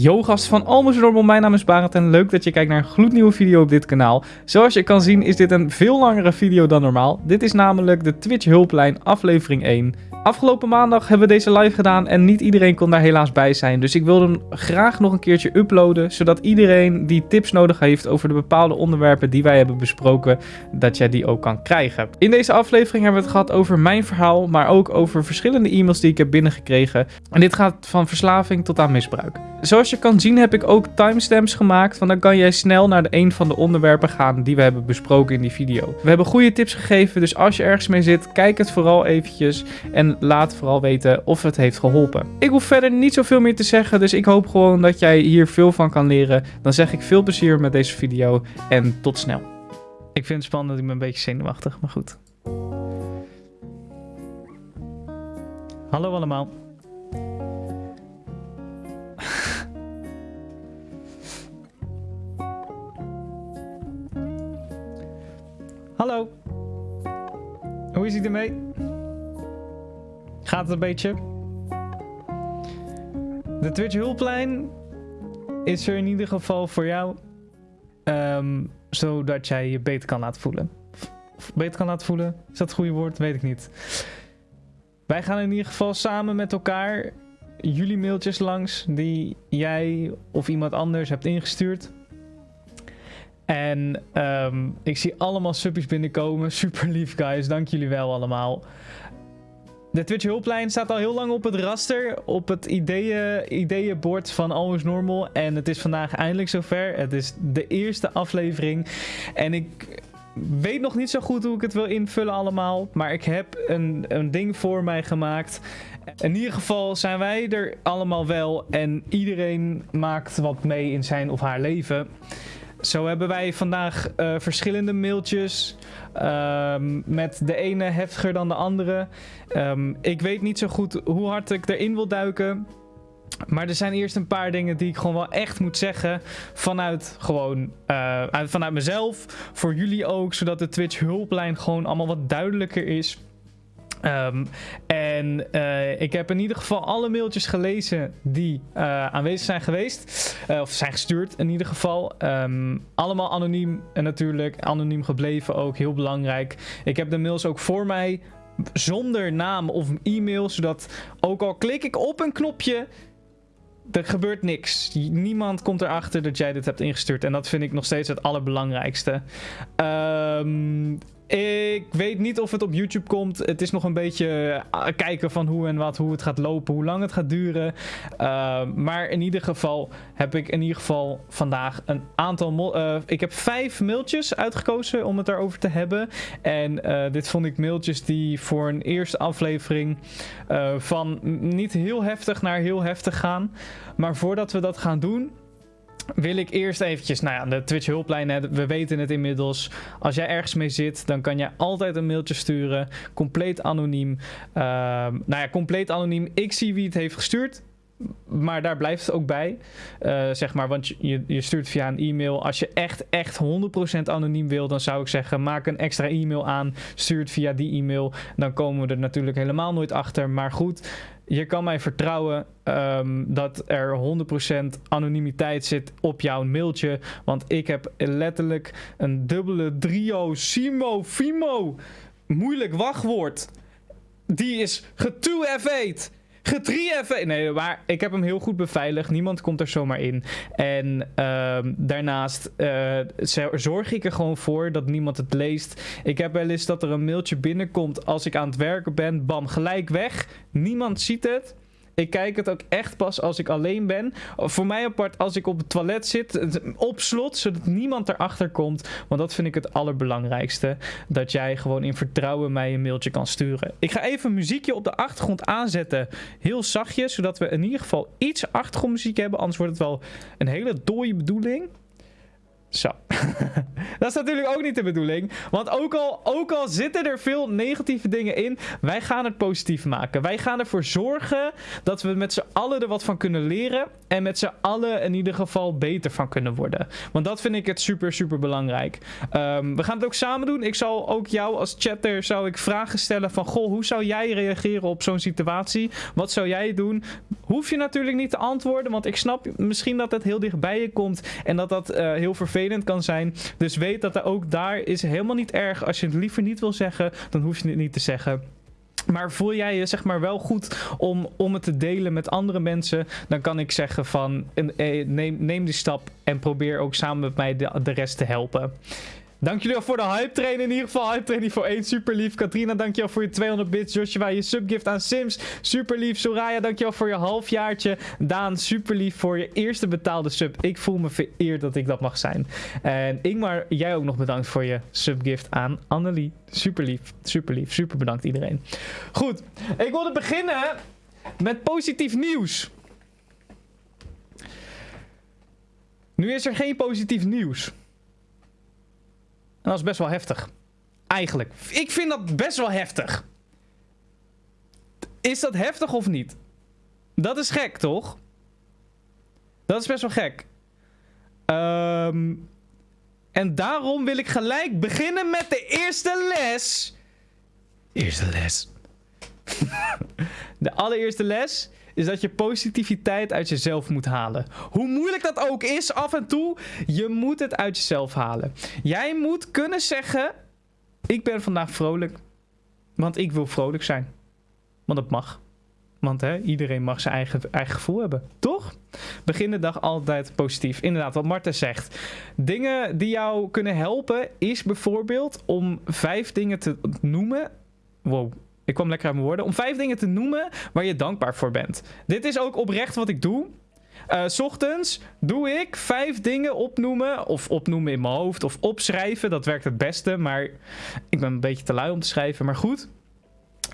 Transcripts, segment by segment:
Yo gast van Almost Normal, mijn naam is Barend en leuk dat je kijkt naar een gloednieuwe video op dit kanaal. Zoals je kan zien is dit een veel langere video dan normaal. Dit is namelijk de Twitch hulplijn aflevering 1. Afgelopen maandag hebben we deze live gedaan en niet iedereen kon daar helaas bij zijn. Dus ik wilde hem graag nog een keertje uploaden, zodat iedereen die tips nodig heeft over de bepaalde onderwerpen die wij hebben besproken, dat jij die ook kan krijgen. In deze aflevering hebben we het gehad over mijn verhaal, maar ook over verschillende e-mails die ik heb binnengekregen. En dit gaat van verslaving tot aan misbruik. Zoals je kan zien heb ik ook timestamps gemaakt, want dan kan jij snel naar de een van de onderwerpen gaan die we hebben besproken in die video. We hebben goede tips gegeven, dus als je ergens mee zit, kijk het vooral eventjes en laat vooral weten of het heeft geholpen. Ik hoef verder niet zoveel meer te zeggen, dus ik hoop gewoon dat jij hier veel van kan leren. Dan zeg ik veel plezier met deze video en tot snel. Ik vind het spannend, ik ben een beetje zenuwachtig, maar goed. Hallo allemaal. Hallo. Hoe is het ermee? Gaat het een beetje? De Twitch hulplijn is er in ieder geval voor jou. ehm, zodat jij je beter kan laten voelen. Of beter kan laten voelen? Is dat het goede woord? Weet ik niet. Wij gaan in ieder geval samen met elkaar jullie mailtjes langs die jij of iemand anders hebt ingestuurd. En ehm, ik zie allemaal subbies binnenkomen. Super lief, guys. Dank jullie wel allemaal. De Twitch hulplijn staat al heel lang op het raster. Op het ideeën, ideeënbord van Always Normal. En het is vandaag eindelijk zover. Het is de eerste aflevering. En ik weet nog niet zo goed hoe ik het wil invullen allemaal. Maar ik heb een, een ding voor mij gemaakt. In ieder geval zijn wij er allemaal wel. En iedereen maakt wat mee in zijn of haar leven. Zo hebben wij vandaag eh, verschillende mailtjes. ehm, met de ene heftiger dan de andere. Ehm, ik weet niet zo goed hoe hard ik erin wil duiken. Maar er zijn eerst een paar dingen die ik gewoon wel echt moet zeggen. Vanuit gewoon eh, uit- vanuit mezelf. Voor jullie ook. Zodat de Twitch hulplijn gewoon allemaal wat duidelijker is. Ehm, en eh, ik heb in ieder geval alle mailtjes gelezen die eh, aanwezig zijn geweest. Eh, of zijn gestuurd in ieder geval. Ehm, allemaal anoniem en natuurlijk anoniem gebleven ook. Heel belangrijk. Ik heb de mails ook voor mij zonder naam of e-mail. Zodat ook al klik ik op een knopje... Er gebeurt niks. Niemand komt erachter dat jij dit hebt ingestuurd. En dat vind ik nog steeds het allerbelangrijkste. Ehm, ik weet niet of het op YouTube komt. Het is nog een beetje eh, kijken van hoe en wat, hoe het gaat lopen, hoe lang het gaat duren. Ehm, maar in ieder geval heb ik in ieder geval vandaag een aantal... eh, ik heb vijf mailtjes uitgekozen om het daarover te hebben. En eh, dit vond ik mailtjes die voor een eerste aflevering eh, van niet heel heftig naar heel heftig gaan. Maar voordat we dat gaan doen, wil ik eerst eventjes, nou ja, de Twitch hulplijn, we weten het inmiddels. Als jij ergens mee zit, dan kan je altijd een mailtje sturen, compleet anoniem. Ehm, nou ja, compleet anoniem. Ik zie wie het heeft gestuurd. Maar daar blijft het ook bij. Eh, zeg maar, want je, je stuurt via een e-mail. Als je echt, echt 100% anoniem wil, dan zou ik zeggen: maak een extra e-mail aan. Stuur het via die e-mail. Dan komen we er natuurlijk helemaal nooit achter. Maar goed, je kan mij vertrouwen ehm, dat er 100% anonimiteit zit op jouw mailtje. Want ik heb letterlijk een dubbele trio Simo Fimo. Moeilijk wachtwoord. Die is ge-2F8. Ge-3F8. Nee, maar ik heb hem heel goed beveiligd. Niemand komt er zomaar in. En ehm, daarnaast eh, zorg ik er gewoon voor dat niemand het leest. Ik heb wel eens dat er een mailtje binnenkomt als ik aan het werken ben. Bam, gelijk weg. Niemand ziet het. Ik kijk het ook echt pas als ik alleen ben. Voor mij apart als ik op het toilet zit. Op slot, zodat niemand erachter komt. Want dat vind ik het allerbelangrijkste. Dat jij gewoon in vertrouwen mij een mailtje kan sturen. Ik ga even muziekje op de achtergrond aanzetten. Heel zachtjes. Zodat we in ieder geval iets achtergrondmuziek hebben. Anders wordt het wel een hele dooie bedoeling. Zo. dat is natuurlijk ook niet de bedoeling. Want ook al, ook al zitten er veel negatieve dingen in, wij gaan het positief maken. Wij gaan ervoor zorgen dat we met z'n allen er wat van kunnen leren. En met z'n allen in ieder geval beter van kunnen worden. Want dat vind ik het super, super belangrijk. Ehm, we gaan het ook samen doen. Ik zal ook jou als chatter zou ik vragen stellen van... Goh, hoe zou jij reageren op zo'n situatie? Wat zou jij doen? Hoef je natuurlijk niet te antwoorden. Want ik snap misschien dat het heel dichtbij je komt. En dat dat uh, heel vervelend kan zijn. Dus weet dat er ook daar is helemaal niet erg. Als je het liever niet wil zeggen, dan hoef je het niet te zeggen. Maar voel jij je zeg maar wel goed om, om het te delen met andere mensen, dan kan ik zeggen van eh, neem, neem die stap en probeer ook samen met mij de, de rest te helpen. Dank jullie wel voor de hype train. In ieder geval hype training voor 1. Super lief. Katrina, dankjewel voor je 200 bits. Joshua, je subgift aan Sims. Super lief. Soraya, dankjewel voor je halfjaartje. Daan, super lief voor je eerste betaalde sub. Ik voel me vereerd dat ik dat mag zijn. En Ingmar, jij ook nog bedankt voor je subgift aan Annelie. Super lief. Super lief. Super bedankt iedereen. Goed. Ik wilde beginnen met positief nieuws. Nu is er geen positief nieuws dat is best wel heftig. Eigenlijk. Ik vind dat best wel heftig. Is dat heftig of niet? Dat is gek, toch? Dat is best wel gek. Um, en daarom wil ik gelijk beginnen met de eerste les. Eerste les. de allereerste les is dat je positiviteit uit jezelf moet halen. Hoe moeilijk dat ook is af en toe, je moet het uit jezelf halen. Jij moet kunnen zeggen, ik ben vandaag vrolijk, want ik wil vrolijk zijn. Want dat mag. Want hè, iedereen mag zijn eigen, eigen gevoel hebben. Toch? Begin de dag altijd positief. Inderdaad, wat Marten zegt. Dingen die jou kunnen helpen is bijvoorbeeld om vijf dingen te noemen. Wow, ik kwam lekker aan mijn woorden. Om vijf dingen te noemen waar je dankbaar voor bent. Dit is ook oprecht wat ik doe. Uh, s ochtends doe ik vijf dingen opnoemen. Of opnoemen in mijn hoofd. Of opschrijven. Dat werkt het beste. Maar ik ben een beetje te lui om te schrijven. Maar goed.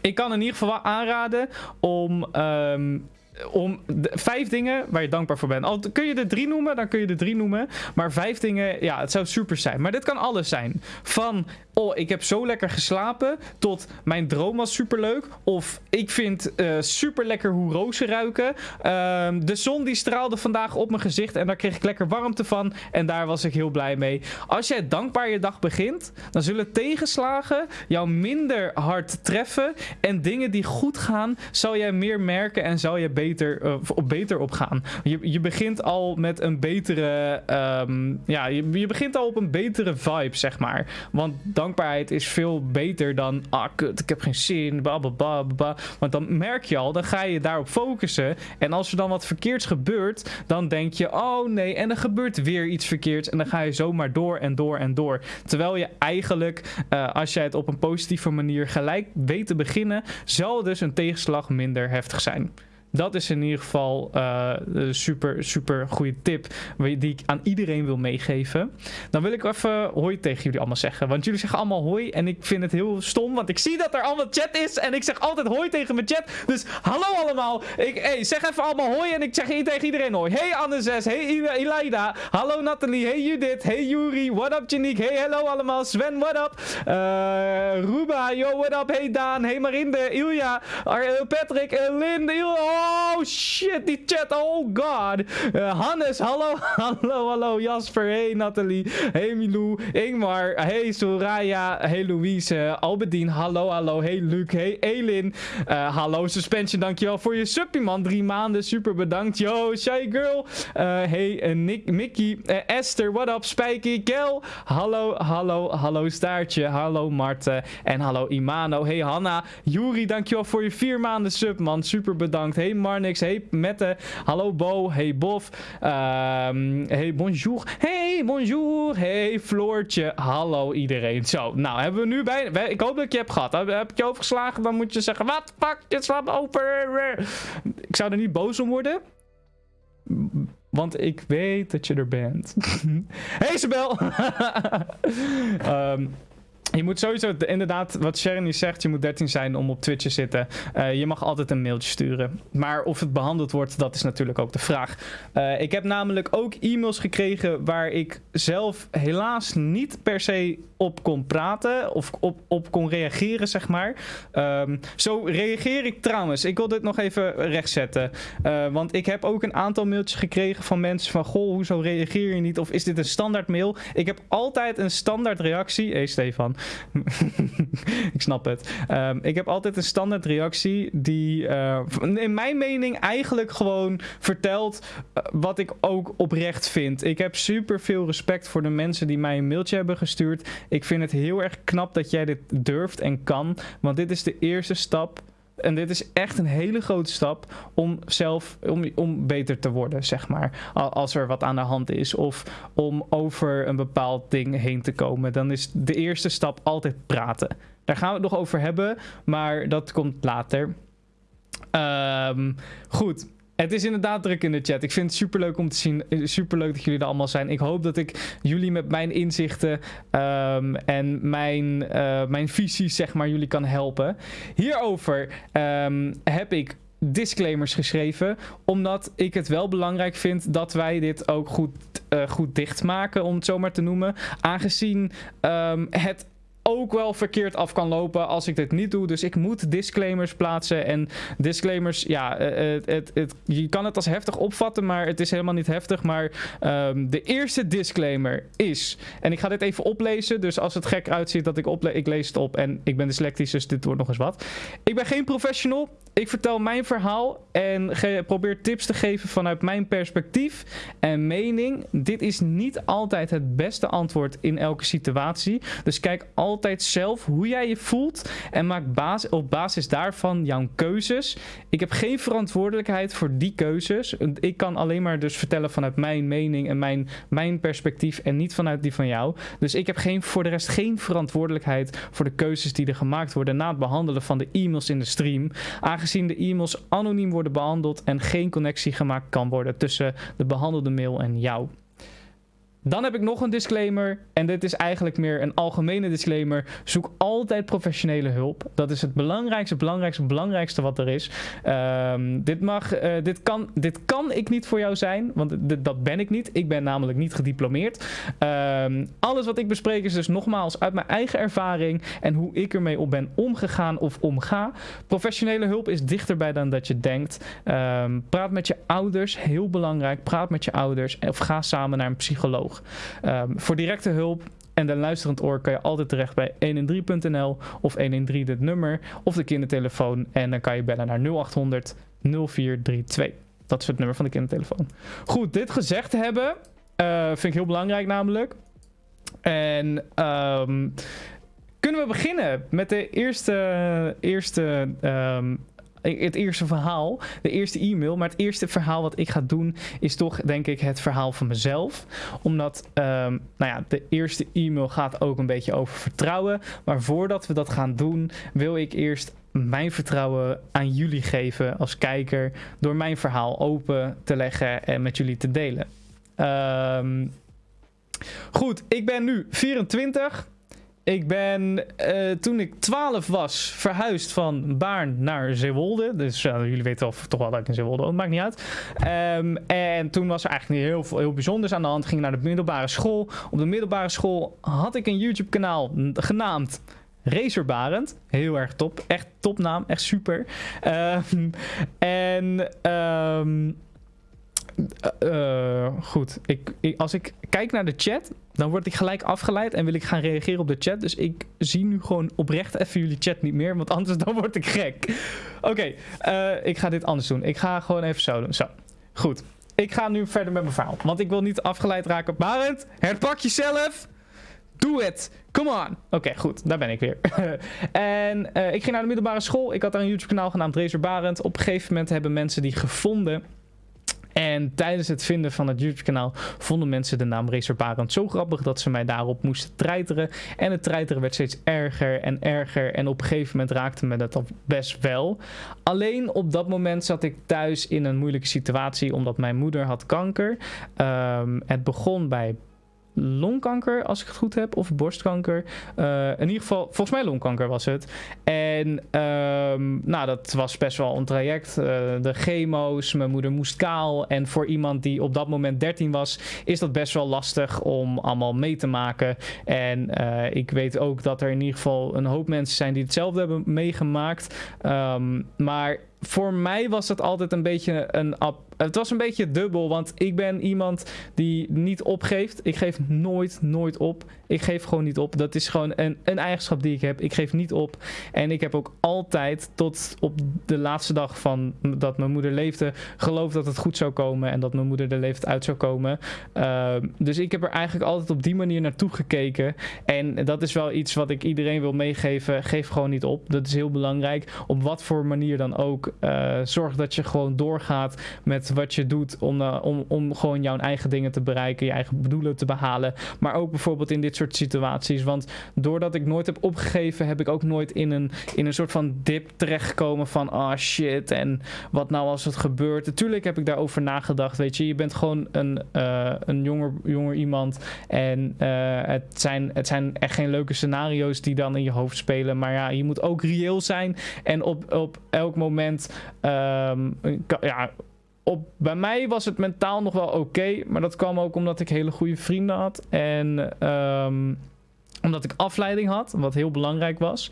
Ik kan in ieder geval aanraden om um, om vijf dingen waar je dankbaar voor bent. Al kun je er drie noemen, dan kun je er drie noemen. Maar vijf dingen, ja, het zou super zijn. Maar dit kan alles zijn. Van, oh, ik heb zo lekker geslapen. Tot, mijn droom was super leuk. Of, ik vind uh, super lekker hoe rozen ruiken. Uh, de zon die straalde vandaag op mijn gezicht. En daar kreeg ik lekker warmte van. En daar was ik heel blij mee. Als jij dankbaar je dag begint, dan zullen tegenslagen jou minder hard treffen. En dingen die goed gaan, zal jij meer merken en zal je beter uh, op beter op gaan. Je, je begint al met een betere. Um, ja, je, je begint al op een betere vibe, zeg maar. Want dankbaarheid is veel beter dan. Ah, kut, ik heb geen zin. Bababa. Want dan merk je al, dan ga je daarop focussen. En als er dan wat verkeerds gebeurt, dan denk je: oh nee, en er gebeurt weer iets verkeerds. En dan ga je zomaar door en door en door. Terwijl je eigenlijk, uh, als jij het op een positieve manier gelijk weet te beginnen, zal dus een tegenslag minder heftig zijn. Dat is in ieder geval uh, een super, super goede tip die ik aan iedereen wil meegeven. Dan wil ik even hoi tegen jullie allemaal zeggen. Want jullie zeggen allemaal hoi en ik vind het heel stom. Want ik zie dat er allemaal chat is en ik zeg altijd hoi tegen mijn chat. Dus hallo allemaal. Ik, hey, zeg even allemaal hoi en ik zeg tegen iedereen hoi. Hey Anne6, hey Ilaida. Hallo Nathalie, hey Judith, hey Yuri. What up Janiek, hey hello allemaal. Sven, what up? Uh, Ruba, yo what up. Hey Daan, hey Marinde, Ilja, Patrick, Linde, Il Oh shit, die chat. Oh god. Uh, Hannes, hallo. hallo, hallo. Jasper. Hey Nathalie. Hey Milou. Ingmar. Hey Soraya. Hey Louise. Albedien. Hallo, hallo. Hey Luc. Hey Elin. Uh, hallo Suspension. Dankjewel voor je suppie man. Drie maanden. Super bedankt. Yo, Shy Girl. Uh, hey Nick, Mickey. Esther. What up? Spikey. Kel. Hallo, hallo, hallo Staartje. Hallo Marten. En hallo Imano. Hey Hanna. Juri, dankjewel voor je vier maanden sub man. Super bedankt. Hey Marnix. Hey Mette. Hallo Bo. Hey Bof. Um, hey bonjour. Hey bonjour. Hey Floortje. Hallo iedereen. Zo, nou hebben we nu bij... Ik hoop dat je hebt gehad. Heb, ik je overgeslagen? Dan moet je zeggen... Wat fuck? Je slaat open. Ik zou er niet boos om worden. Want ik weet dat je er bent. hey Isabel. um, Je moet sowieso, inderdaad, wat Sharon zegt, je moet 13 zijn om op Twitch te zitten. Uh, je mag altijd een mailtje sturen. Maar of het behandeld wordt, dat is natuurlijk ook de vraag. Uh, ik heb namelijk ook e-mails gekregen waar ik zelf helaas niet per se op kon praten of op, op kon reageren, zeg maar. Um, zo reageer ik trouwens. Ik wil dit nog even rechtzetten. Uh, want ik heb ook een aantal mailtjes gekregen van mensen van... Goh, hoezo reageer je niet? Of is dit een standaard mail? Ik heb altijd een standaard reactie. Hé, hey, Stefan. ik snap het. Um, ik heb altijd een standaard reactie die uh, in mijn mening eigenlijk gewoon vertelt uh, wat ik ook oprecht vind. Ik heb super veel respect voor de mensen die mij een mailtje hebben gestuurd. Ik vind het heel erg knap dat jij dit durft en kan. Want dit is de eerste stap en dit is echt een hele grote stap om zelf om, om beter te worden, zeg maar. Als er wat aan de hand is. Of om over een bepaald ding heen te komen. Dan is de eerste stap altijd praten. Daar gaan we het nog over hebben. Maar dat komt later. Um, goed. Het is inderdaad druk in de chat. Ik vind het super leuk om te zien. Super leuk dat jullie er allemaal zijn. Ik hoop dat ik jullie met mijn inzichten um, en mijn, uh, mijn visies, zeg maar, jullie kan helpen. Hierover um, heb ik disclaimers geschreven. Omdat ik het wel belangrijk vind dat wij dit ook goed, uh, goed dichtmaken, om het zo maar te noemen. Aangezien um, het ook wel verkeerd af kan lopen als ik dit niet doe. Dus ik moet disclaimers plaatsen. En disclaimers, ja, het, het, het, je kan het als heftig opvatten, maar het is helemaal niet heftig. Maar um, de eerste disclaimer is, en ik ga dit even oplezen. Dus als het gek uitziet dat ik oplees, ik lees het op. En ik ben dyslectisch, dus dit wordt nog eens wat. Ik ben geen professional. Ik vertel mijn verhaal en probeer tips te geven vanuit mijn perspectief en mening. Dit is niet altijd het beste antwoord in elke situatie. Dus kijk altijd zelf hoe jij je voelt en maak op basis daarvan jouw keuzes. Ik heb geen verantwoordelijkheid voor die keuzes. Ik kan alleen maar dus vertellen vanuit mijn mening en mijn, mijn perspectief en niet vanuit die van jou. Dus ik heb geen, voor de rest geen verantwoordelijkheid voor de keuzes die er gemaakt worden na het behandelen van de e-mails in de stream. Aangezien de e-mails anoniem worden behandeld en geen connectie gemaakt kan worden tussen de behandelde mail en jou. Dan heb ik nog een disclaimer. En dit is eigenlijk meer een algemene disclaimer. Zoek altijd professionele hulp. Dat is het belangrijkste, belangrijkste, belangrijkste wat er is. Um, dit, mag, uh, dit, kan, dit kan ik niet voor jou zijn. Want dat ben ik niet. Ik ben namelijk niet gediplomeerd. Um, alles wat ik bespreek is dus nogmaals uit mijn eigen ervaring. En hoe ik ermee op ben omgegaan of omga. Professionele hulp is dichterbij dan dat je denkt. Um, praat met je ouders. Heel belangrijk. Praat met je ouders. Of ga samen naar een psycholoog. Um, voor directe hulp en de luisterend oor kan je altijd terecht bij 113.nl of 113 dit nummer of de kindertelefoon. En dan kan je bellen naar 0800 0432. Dat is het nummer van de kindertelefoon. Goed, dit gezegd hebben uh, vind ik heel belangrijk namelijk. En um, kunnen we beginnen met de eerste, eerste um, het eerste verhaal, de eerste e-mail. Maar het eerste verhaal wat ik ga doen is toch denk ik het verhaal van mezelf. Omdat, um, nou ja, de eerste e-mail gaat ook een beetje over vertrouwen. Maar voordat we dat gaan doen, wil ik eerst mijn vertrouwen aan jullie geven als kijker. Door mijn verhaal open te leggen en met jullie te delen. Um, goed, ik ben nu 24. Ik ben uh, toen ik 12 was verhuisd van Baarn naar Zeewolde. Dus uh, jullie weten of toch wel dat ik in Zeewolde woon, maakt niet uit. Um, en toen was er eigenlijk niet heel, veel, heel bijzonders aan de hand. Ging naar de middelbare school. Op de middelbare school had ik een YouTube kanaal genaamd Racer Barend. Heel erg top. Echt topnaam. Echt super. Um, en... Um, uh, goed, ik, als ik kijk naar de chat, dan word ik gelijk afgeleid en wil ik gaan reageren op de chat. Dus ik zie nu gewoon oprecht even jullie chat niet meer, want anders dan word ik gek. Oké, uh, ik ga dit anders doen. Ik ga gewoon even zo doen. Zo, goed. Ik ga nu verder met mijn verhaal, want ik wil niet afgeleid raken. Barend, herpak jezelf. Doe het. Come on. Oké, goed. Daar ben ik weer. en ik ging naar de middelbare school. Ik had daar een YouTube kanaal genaamd Razer Barend. Op een gegeven moment hebben mensen die gevonden en tijdens het vinden van het YouTube-kanaal vonden mensen de naam Racer zo grappig dat ze mij daarop moesten treiteren. En het treiteren werd steeds erger en erger. En op een gegeven moment raakte me dat al best wel. Alleen op dat moment zat ik thuis in een moeilijke situatie omdat mijn moeder had kanker. Um, het begon bij longkanker, als ik het goed heb, of borstkanker. Uh, in ieder geval, volgens mij longkanker was het. En um, nou, dat was best wel een traject. Uh, de chemo's, mijn moeder moest kaal. En voor iemand die op dat moment 13 was, is dat best wel lastig om allemaal mee te maken. En uh, ik weet ook dat er in ieder geval een hoop mensen zijn die hetzelfde hebben meegemaakt. Um, maar voor mij was het altijd een beetje een het was een beetje dubbel, want ik ben iemand die niet opgeeft. Ik geef nooit, nooit op. Ik geef gewoon niet op. Dat is gewoon een, een eigenschap die ik heb. Ik geef niet op. En ik heb ook altijd tot op de laatste dag van dat mijn moeder leefde, geloofd dat het goed zou komen en dat mijn moeder er leeft uit zou komen. Uh, dus ik heb er eigenlijk altijd op die manier naartoe gekeken. En dat is wel iets wat ik iedereen wil meegeven. Geef gewoon niet op. Dat is heel belangrijk. Op wat voor manier dan ook. Uh, zorg dat je gewoon doorgaat met wat je doet om, uh, om, om gewoon jouw eigen dingen te bereiken, je eigen doelen te behalen. Maar ook bijvoorbeeld in dit soort situaties. Want doordat ik nooit heb opgegeven, heb ik ook nooit in een, in een soort van dip terechtgekomen van ah oh shit en wat nou als het gebeurt. Natuurlijk heb ik daarover nagedacht, weet je. Je bent gewoon een, uh, een jonger, jonger iemand en het, zijn, het zijn echt geen leuke scenario's die dan in je hoofd spelen. Maar ja, je moet ook reëel zijn en op, op elk moment um, ja, op, bij mij was het mentaal nog wel oké. maar dat kwam ook omdat ik hele goede vrienden had. En um, omdat ik afleiding had, wat heel belangrijk was.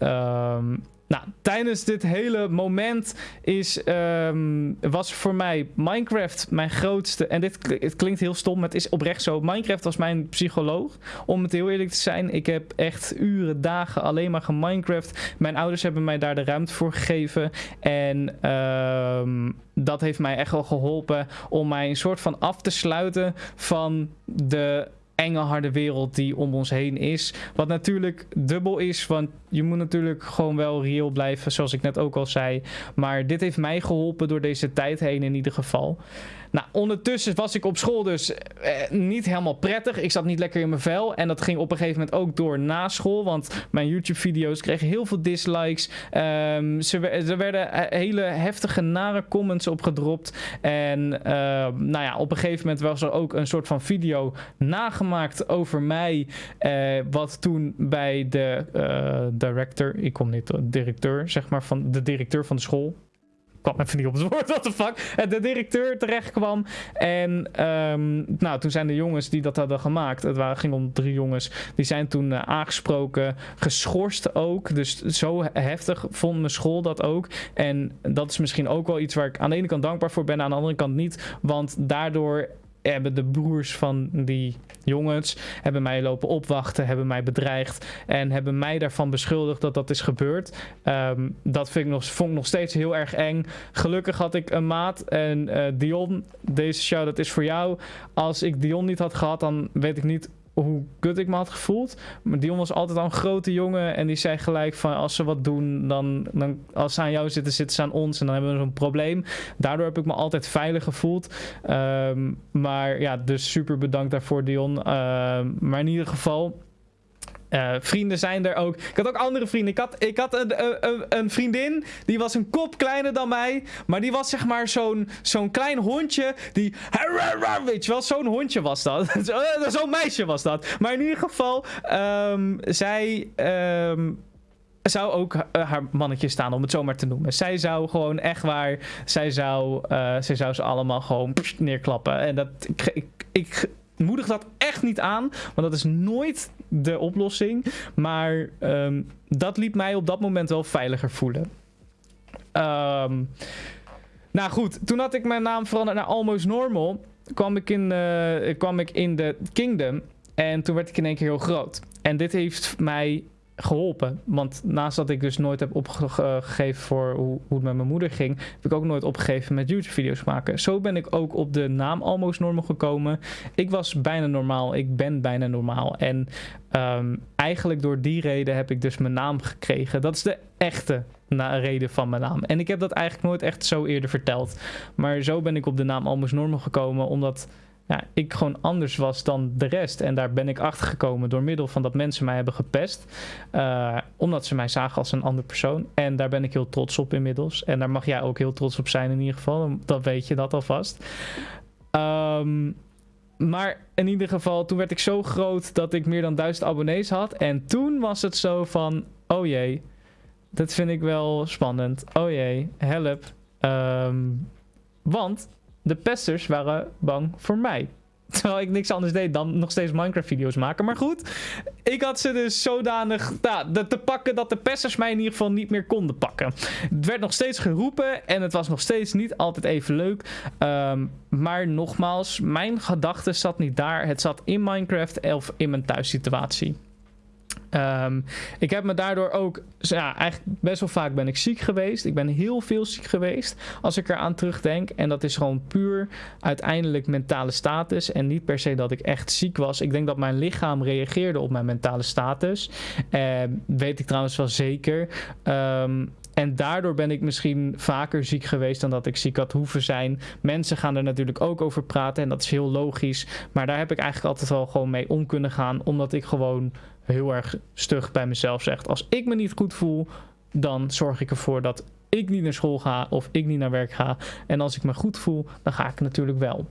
Um, nou, tijdens dit hele moment is, um, was voor mij Minecraft mijn grootste. En dit het klinkt heel stom, maar het is oprecht zo. Minecraft was mijn psycholoog. Om het heel eerlijk te zijn, ik heb echt uren, dagen alleen maar geminecraft. Mijn ouders hebben mij daar de ruimte voor gegeven. En um, dat heeft mij echt wel geholpen om mij een soort van af te sluiten van de enge harde wereld die om ons heen is. Wat natuurlijk dubbel is, want je moet natuurlijk gewoon wel reëel blijven, zoals ik net ook al zei. Maar dit heeft mij geholpen door deze tijd heen in ieder geval. Nou, ondertussen was ik op school dus eh, niet helemaal prettig. Ik zat niet lekker in mijn vel. En dat ging op een gegeven moment ook door na school. Want mijn YouTube-video's kregen heel veel dislikes. Um, ze, er werden eh, hele heftige, nare comments opgedropt. En uh, nou ja, op een gegeven moment was er ook een soort van video nagemaakt over mij. Uh, wat toen bij de uh, director, ik kom niet, directeur, zeg maar, van de directeur van de school kwam even niet op het woord, what the fuck. Eh, de directeur terecht kwam. En um, nou, toen zijn de jongens die dat hadden gemaakt, het waren, ging om drie jongens, die zijn toen uh, aangesproken, geschorst ook. Dus zo heftig vond mijn school dat ook. En dat is misschien ook wel iets waar ik aan de ene kant dankbaar voor ben, aan de andere kant niet. Want daardoor hebben de broers van die jongens hebben mij lopen opwachten, hebben mij bedreigd en hebben mij daarvan beschuldigd dat dat is gebeurd. Um, dat vind ik nog, vond ik nog steeds heel erg eng. Gelukkig had ik een maat en uh, Dion, deze show dat is voor jou. Als ik Dion niet had gehad, dan weet ik niet hoe kut ik me had gevoeld. Maar Dion was altijd al een grote jongen. En die zei gelijk van als ze wat doen, dan, dan als ze aan jou zitten, zitten ze aan ons. En dan hebben we zo'n probleem. Daardoor heb ik me altijd veilig gevoeld. Um, maar ja, dus super bedankt daarvoor Dion. Uh, maar in ieder geval uh, vrienden zijn er ook. Ik had ook andere vrienden. Ik had, ik had een, een, een, vriendin. Die was een kop kleiner dan mij. Maar die was zeg maar zo'n zo'n klein hondje. Die. Weet je wel, zo'n hondje was dat. zo'n meisje was dat. Maar in ieder geval. Um, zij. Um, zou ook uh, haar mannetje staan, om het zo maar te noemen. Zij zou gewoon echt waar. Zij zou, zij zou ze allemaal gewoon neerklappen. En dat. Ik, ik, ik moedig dat echt niet aan. Want dat is nooit de oplossing. Maar um, dat liet mij op dat moment wel veiliger voelen. Um, nou goed, toen had ik mijn naam veranderd naar Almost Normal. Kwam ik in, uh, kwam ik in de Kingdom. En toen werd ik in één keer heel groot. En dit heeft mij geholpen. Want naast dat ik dus nooit heb opgegeven voor hoe, hoe het met mijn moeder ging, heb ik ook nooit opgegeven met YouTube-video's maken. Zo ben ik ook op de naam Almost Normal gekomen. Ik was bijna normaal. Ik ben bijna normaal. En um, eigenlijk door die reden heb ik dus mijn naam gekregen. Dat is de echte reden van mijn naam. En ik heb dat eigenlijk nooit echt zo eerder verteld. Maar zo ben ik op de naam Almost Normal gekomen, omdat ja, ik gewoon anders was dan de rest. En daar ben ik achter gekomen door middel van dat mensen mij hebben gepest. Uh, omdat ze mij zagen als een andere persoon. En daar ben ik heel trots op inmiddels. En daar mag jij ook heel trots op zijn in ieder geval. Dan weet je dat alvast. Um, maar in ieder geval, toen werd ik zo groot dat ik meer dan duizend abonnees had. En toen was het zo van, oh jee, dat vind ik wel spannend. Oh jee, help. Ehm, want de pesters waren bang voor mij. Terwijl ik niks anders deed dan nog steeds Minecraft-video's maken. Maar goed, ik had ze dus zodanig nou, te pakken dat de pesters mij in ieder geval niet meer konden pakken. Het werd nog steeds geroepen en het was nog steeds niet altijd even leuk. Ehm, maar nogmaals, mijn gedachte zat niet daar. Het zat in Minecraft of in mijn thuissituatie. Um, ik heb me daardoor ook, ja, eigenlijk best wel vaak ben ik ziek geweest. Ik ben heel veel ziek geweest als ik eraan terugdenk. En dat is gewoon puur uiteindelijk mentale status en niet per se dat ik echt ziek was. Ik denk dat mijn lichaam reageerde op mijn mentale status. Uh, weet ik trouwens wel zeker. Um, en daardoor ben ik misschien vaker ziek geweest dan dat ik ziek had hoeven zijn. Mensen gaan er natuurlijk ook over praten en dat is heel logisch. Maar daar heb ik eigenlijk altijd wel gewoon mee om kunnen gaan. Omdat ik gewoon heel erg stug bij mezelf zeg. Als ik me niet goed voel, dan zorg ik ervoor dat ik niet naar school ga of ik niet naar werk ga. En als ik me goed voel, dan ga ik natuurlijk wel.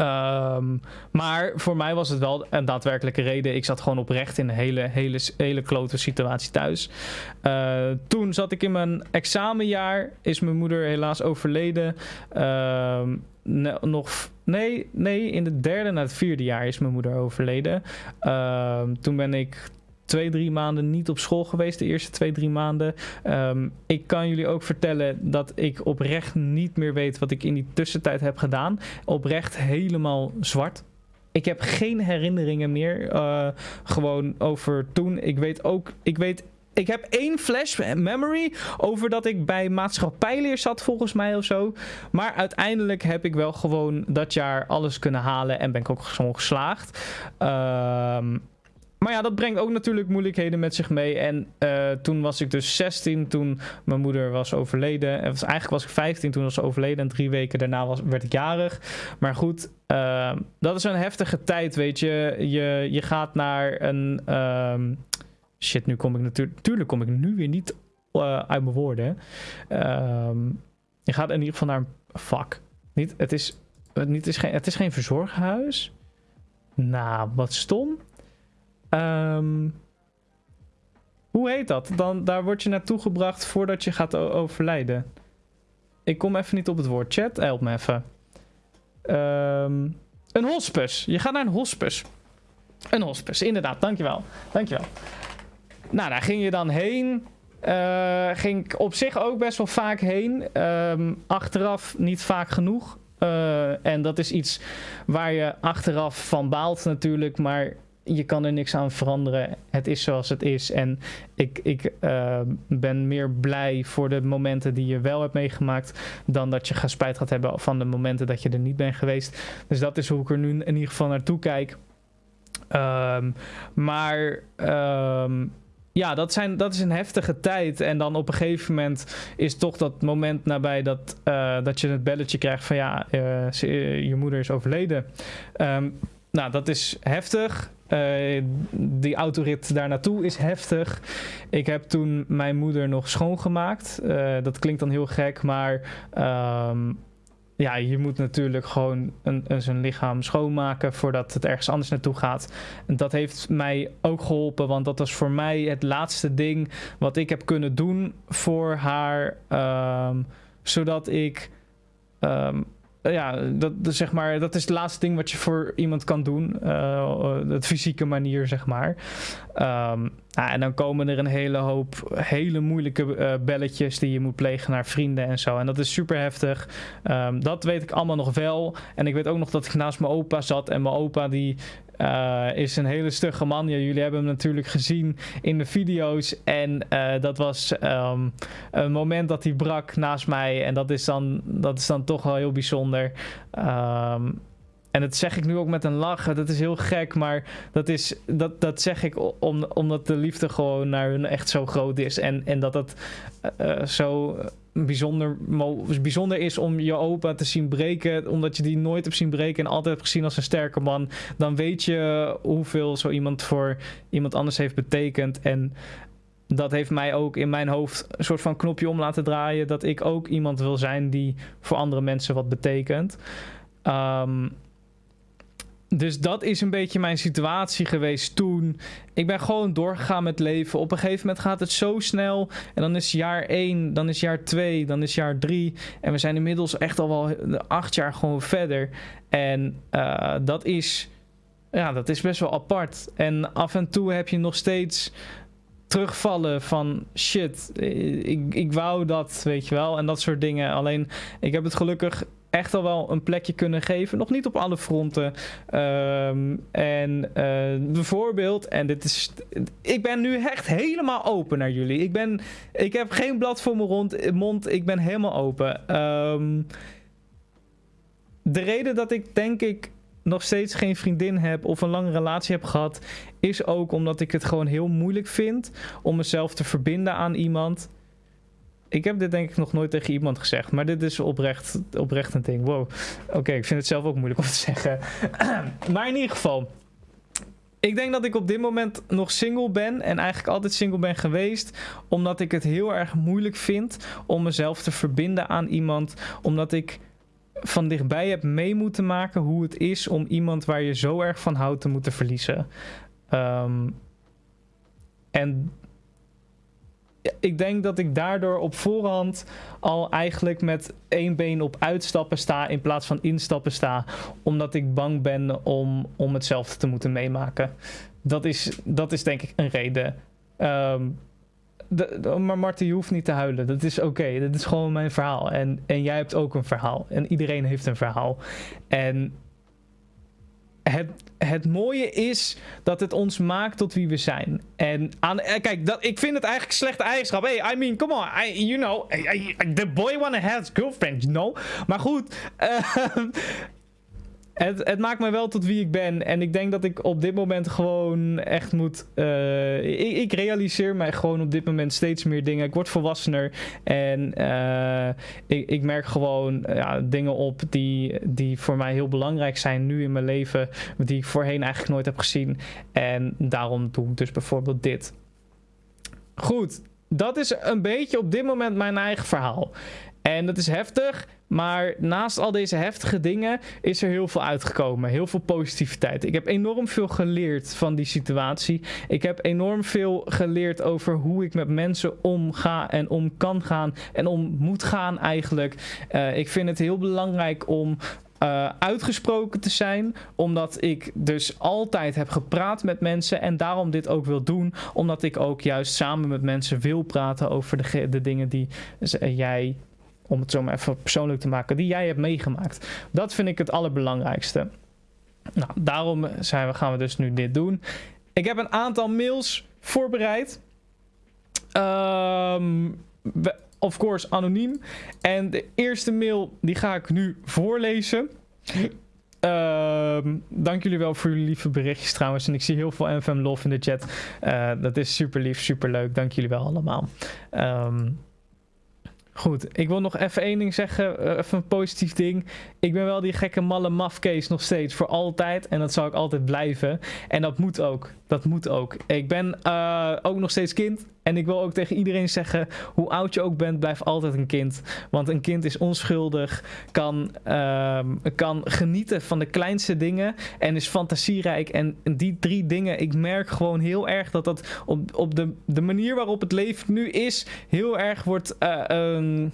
Um, maar voor mij was het wel een daadwerkelijke reden. Ik zat gewoon oprecht in een hele, hele, hele klote situatie thuis. Uh, toen zat ik in mijn examenjaar. Is mijn moeder helaas overleden. Uh, nog, nee, nee, in het derde naar het vierde jaar is mijn moeder overleden. Uh, toen ben ik twee, drie maanden niet op school geweest. De eerste twee, drie maanden. Um, ik kan jullie ook vertellen dat ik oprecht niet meer weet wat ik in die tussentijd heb gedaan. Oprecht helemaal zwart. Ik heb geen herinneringen meer. Uh, gewoon over toen. Ik weet ook. Ik weet ik heb één flash memory over dat ik bij maatschappijleer zat volgens mij of zo. Maar uiteindelijk heb ik wel gewoon dat jaar alles kunnen halen en ben ik ook gewoon geslaagd. Ehm maar ja, dat brengt ook natuurlijk moeilijkheden met zich mee. En uh, toen was ik dus 16 toen mijn moeder was overleden. En was, eigenlijk was ik 15 toen was ze overleden. En drie weken daarna was, werd ik jarig. Maar goed, uh, dat is een heftige tijd, weet je. Je, je gaat naar een... Uh, shit, nu kom ik natuurlijk... Natuurlijk kom ik nu weer niet uh, uit mijn woorden. Ehm, je gaat in ieder geval naar een... Fuck. Niet, het, is, niet, het, is geen, het is geen verzorghuis. Nou, wat stom. Um, hoe heet dat? Dan, daar word je naartoe gebracht voordat je gaat overlijden. Ik kom even niet op het woord. Chat, help me even. Um, een hospice. Je gaat naar een hospice. Een hospice, inderdaad. Dankjewel. Dankjewel. Nou, daar ging je dan heen. Uh, ging ik op zich ook best wel vaak heen. Um, achteraf niet vaak genoeg. Uh, en dat is iets waar je achteraf van baalt natuurlijk. Maar je kan er niks aan veranderen. Het is zoals het is. En ik, ik uh, ben meer blij voor de momenten die je wel hebt meegemaakt. dan dat je gaat spijt gaat hebben van de momenten dat je er niet bent geweest. Dus dat is hoe ik er nu in ieder geval naartoe kijk. Um, maar. Um, ja, dat, zijn, dat is een heftige tijd. En dan op een gegeven moment is toch dat moment nabij dat, uh, dat je het belletje krijgt van ja, uh, je moeder is overleden. Um, nou, dat is heftig. Uh, die autorit daar naartoe is heftig. Ik heb toen mijn moeder nog schoongemaakt. Dat klinkt dan heel gek, maar um, ja, je moet natuurlijk gewoon een, een, zijn lichaam schoonmaken voordat het ergens anders naartoe gaat. En dat heeft mij ook geholpen, want dat was voor mij het laatste ding wat ik heb kunnen doen voor haar. Um, zodat ik um, ja, dat, zeg maar, dat is het laatste ding wat je voor iemand kan doen. Uh, het fysieke manier, zeg maar. Nou, en dan komen er een hele hoop hele moeilijke uh, belletjes die je moet plegen naar vrienden en zo. En dat is super heftig. Um, dat weet ik allemaal nog wel. En ik weet ook nog dat ik naast mijn opa zat. En mijn opa die uh, is een hele stugge man. Jullie hebben hem natuurlijk gezien in de video's. En uh, dat was um, een moment dat hij brak naast mij. En dat is dan, dat is dan toch wel heel bijzonder. Um, en dat zeg ik nu ook met een lach. Dat is heel gek, maar dat, is, dat, dat zeg ik om, omdat de liefde gewoon naar hun echt zo groot is. En, en dat het uh, zo bijzonder, bijzonder is om je opa te zien breken. Omdat je die nooit hebt zien breken en altijd hebt gezien als een sterke man. Dan weet je hoeveel zo iemand voor iemand anders heeft betekend. En dat heeft mij ook in mijn hoofd een soort van knopje om laten draaien. Dat ik ook iemand wil zijn die voor andere mensen wat betekent. Um, dus dat is een beetje mijn situatie geweest toen. Ik ben gewoon doorgegaan met leven. Op een gegeven moment gaat het zo snel. En dan is jaar 1, dan is jaar 2, dan is jaar 3. En we zijn inmiddels echt al wel acht jaar gewoon verder. En uh, dat is. Ja, dat is best wel apart. En af en toe heb je nog steeds terugvallen van shit, ik, ik wou dat, weet je wel. En dat soort dingen. Alleen, ik heb het gelukkig echt al wel een plekje kunnen geven. Nog niet op alle fronten. Ehm, en uh, bijvoorbeeld, en dit is. Ik ben nu echt helemaal open naar jullie. Ik, ben, ik heb geen blad voor mijn rond, mond. Ik ben helemaal open. Um, de reden dat ik denk ik nog steeds geen vriendin heb of een lange relatie heb gehad, is ook omdat ik het gewoon heel moeilijk vind om mezelf te verbinden aan iemand. Ik heb dit denk ik nog nooit tegen iemand gezegd, maar dit is oprecht, oprecht een ding. Wow. Oké, ik vind het zelf ook moeilijk om te zeggen. maar in ieder geval, ik denk dat ik op dit moment nog single ben en eigenlijk altijd single ben geweest, omdat ik het heel erg moeilijk vind om mezelf te verbinden aan iemand, omdat ik van dichtbij heb mee moeten maken hoe het is om iemand waar je zo erg van houdt te moeten verliezen. Um, en ik denk dat ik daardoor op voorhand al eigenlijk met één been op uitstappen sta in plaats van instappen sta. Omdat ik bang ben om, om hetzelfde te moeten meemaken. Dat is, dat is denk ik een reden. Um, de, maar Marten, je hoeft niet te huilen. Dat is oké. Okay. Dat is gewoon mijn verhaal. En, en jij hebt ook een verhaal. En iedereen heeft een verhaal. En het, het mooie is dat het ons maakt tot wie we zijn. En aan, eh, kijk, dat, ik vind het eigenlijk slechte eigenschap. Hey, I mean, come on. You know, the boy wanna have girlfriend, you know. Maar goed, uh, het, het, maakt me wel tot wie ik ben. En ik denk dat ik op dit moment gewoon echt moet. Uh, ik, ik, realiseer mij gewoon op dit moment steeds meer dingen. Ik word volwassener. En uh, ik, ik, merk gewoon ja, dingen op die, die voor mij heel belangrijk zijn nu in mijn leven. Die ik voorheen eigenlijk nooit heb gezien. En daarom doe ik dus bijvoorbeeld dit. Goed, dat is een beetje op dit moment mijn eigen verhaal. En dat is heftig. Maar naast al deze heftige dingen is er heel veel uitgekomen. Heel veel positiviteit. Ik heb enorm veel geleerd van die situatie. Ik heb enorm veel geleerd over hoe ik met mensen omga en om kan gaan. En om moet gaan eigenlijk. Uh, ik vind het heel belangrijk om uh, uitgesproken te zijn. Omdat ik dus altijd heb gepraat met mensen. En daarom dit ook wil doen. Omdat ik ook juist samen met mensen wil praten over de dingen die jij om het zo maar even persoonlijk te maken, die jij hebt meegemaakt. Dat vind ik het allerbelangrijkste. Nou, daarom zijn we, gaan we dus nu dit doen. Ik heb een aantal mails voorbereid. Um, of course anoniem. En de eerste mail die ga ik nu voorlezen. Um, dank jullie wel voor jullie lieve berichtjes trouwens. En ik zie heel veel NFM love in de chat. Uh, dat is super lief, super leuk. Dank jullie wel allemaal. Um, Goed, ik wil nog even één ding zeggen. Uh, even een positief ding. Ik ben wel die gekke malle mafkees nog steeds. Voor altijd. En dat zal ik altijd blijven. En dat moet ook. Dat moet ook. Ik ben uh, ook nog steeds kind. En ik wil ook tegen iedereen zeggen, hoe oud je ook bent, blijf altijd een kind. Want een kind is onschuldig, kan, uh, kan genieten van de kleinste dingen en is fantasierijk. En die drie dingen, ik merk gewoon heel erg dat dat op, op de, de manier waarop het leven nu is, heel erg wordt uh, een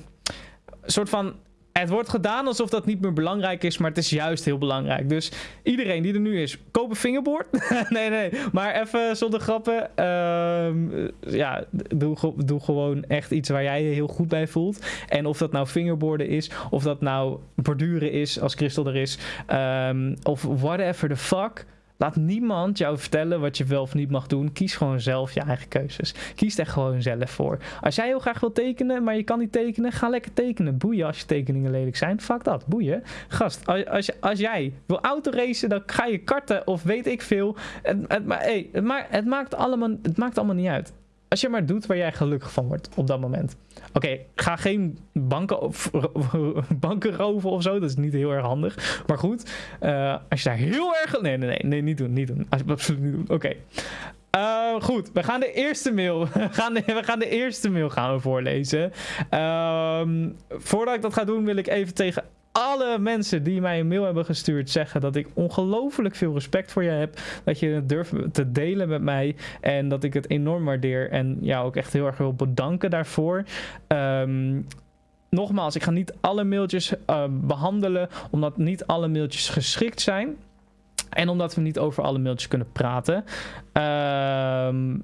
soort van het wordt gedaan alsof dat niet meer belangrijk is, maar het is juist heel belangrijk. Dus iedereen die er nu is, koop een fingerboard. nee, nee, maar even zonder grappen. Uh, ja, doe, doe gewoon echt iets waar jij je heel goed bij voelt. En of dat nou fingerboarden is, of dat nou borduren is, als Christel er is, um, of whatever the fuck. Laat niemand jou vertellen wat je wel of niet mag doen. Kies gewoon zelf je eigen keuzes. Kies er gewoon zelf voor. Als jij heel graag wil tekenen, maar je kan niet tekenen, ga lekker tekenen. Boeien als je tekeningen lelijk zijn. Fuck dat, boeien. Gast, als, als, als jij wil autoracen, dan ga je karten of weet ik veel. Maar, hey, het, maakt, het, maakt allemaal, het maakt allemaal niet uit. Als je maar doet waar jij gelukkig van wordt op dat moment. Oké, ga geen banken, banken roven of zo. Dat is niet heel erg handig. Maar goed, uh, als je daar heel erg... Nee, nee, nee, nee niet doen, niet doen. Absoluut niet doen. Oké. Uh, goed, we gaan de eerste mail. we, gaan de, we gaan de eerste mail gaan we voorlezen. Uh, voordat ik dat ga doen, wil ik even tegen alle mensen die mij een mail hebben gestuurd zeggen dat ik ongelooflijk veel respect voor je heb. Dat je het durft te delen met mij. En dat ik het enorm waardeer. En jou ook echt heel erg wil bedanken daarvoor. Ehm, nogmaals, ik ga niet alle mailtjes uh, behandelen. Omdat niet alle mailtjes geschikt zijn. En omdat we niet over alle mailtjes kunnen praten. Ehm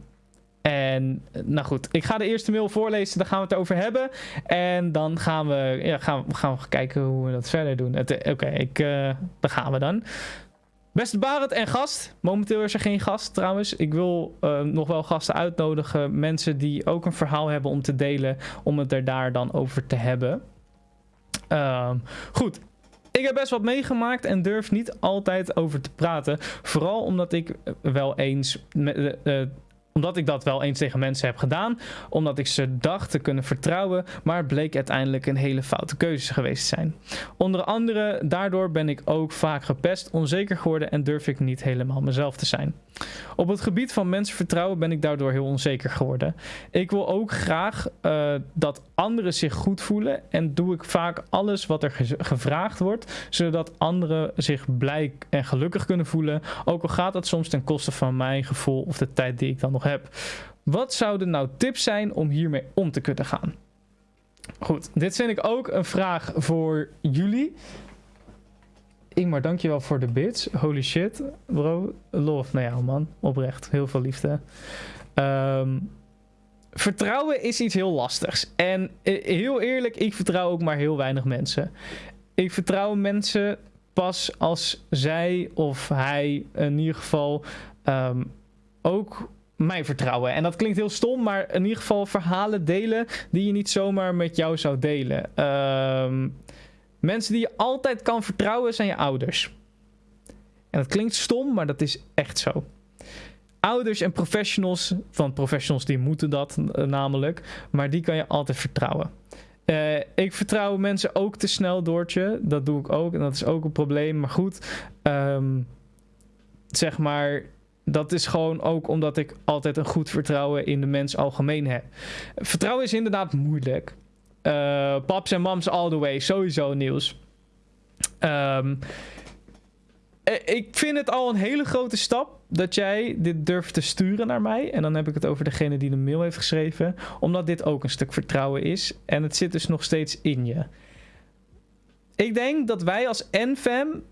en nou goed, ik ga de eerste mail voorlezen, daar gaan we het over hebben. En dan gaan we, ja, gaan, gaan we kijken hoe we dat verder doen. Oké, okay, ik, uh, daar gaan we dan. Beste Barend en gast. Momenteel is er geen gast trouwens. Ik wil nog wel gasten uitnodigen. Mensen die ook een verhaal hebben om te delen. Om het er daar dan over te hebben. Uh, goed, ik heb best wat meegemaakt en durf niet altijd over te praten. Vooral omdat ik wel eens met, omdat ik dat wel eens tegen mensen heb gedaan. Omdat ik ze dacht te kunnen vertrouwen. Maar bleek uiteindelijk een hele foute keuze geweest te zijn. Onder andere daardoor ben ik ook vaak gepest, onzeker geworden en durf ik niet helemaal mezelf te zijn. Op het gebied van mensenvertrouwen ben ik daardoor heel onzeker geworden. Ik wil ook graag uh, dat anderen zich goed voelen. En doe ik vaak alles wat er gevraagd wordt. Zodat anderen zich blij en gelukkig kunnen voelen. Ook al gaat dat soms ten koste van mijn gevoel of de tijd die ik dan nog heb. Wat zouden nou tips zijn om hiermee om te kunnen gaan? Goed, dit vind ik ook een vraag voor jullie. Ingmar, dankjewel voor de bits. Holy shit, bro. Love. Nou ja, man. Oprecht. Heel veel liefde. Um, vertrouwen is iets heel lastigs. En heel eerlijk, ik vertrouw ook maar heel weinig mensen. Ik vertrouw mensen pas als zij of hij in ieder geval um, ook mij vertrouwen. En dat klinkt heel stom, maar in ieder geval verhalen delen die je niet zomaar met jou zou delen. Um, mensen die je altijd kan vertrouwen zijn je ouders. En dat klinkt stom, maar dat is echt zo. Ouders en professionals, van professionals die moeten dat uh, namelijk, maar die kan je altijd vertrouwen. Uh, ik vertrouw mensen ook te snel, Doortje. Dat doe ik ook en dat is ook een probleem. Maar goed, um, zeg maar, dat is gewoon ook omdat ik altijd een goed vertrouwen in de mens algemeen heb. Vertrouwen is inderdaad moeilijk. Uh, paps en mams all the way, sowieso nieuws. Um, ik vind het al een hele grote stap dat jij dit durft te sturen naar mij. En dan heb ik het over degene die de mail heeft geschreven. Omdat dit ook een stuk vertrouwen is. En het zit dus nog steeds in je. Ik denk dat wij als NFAM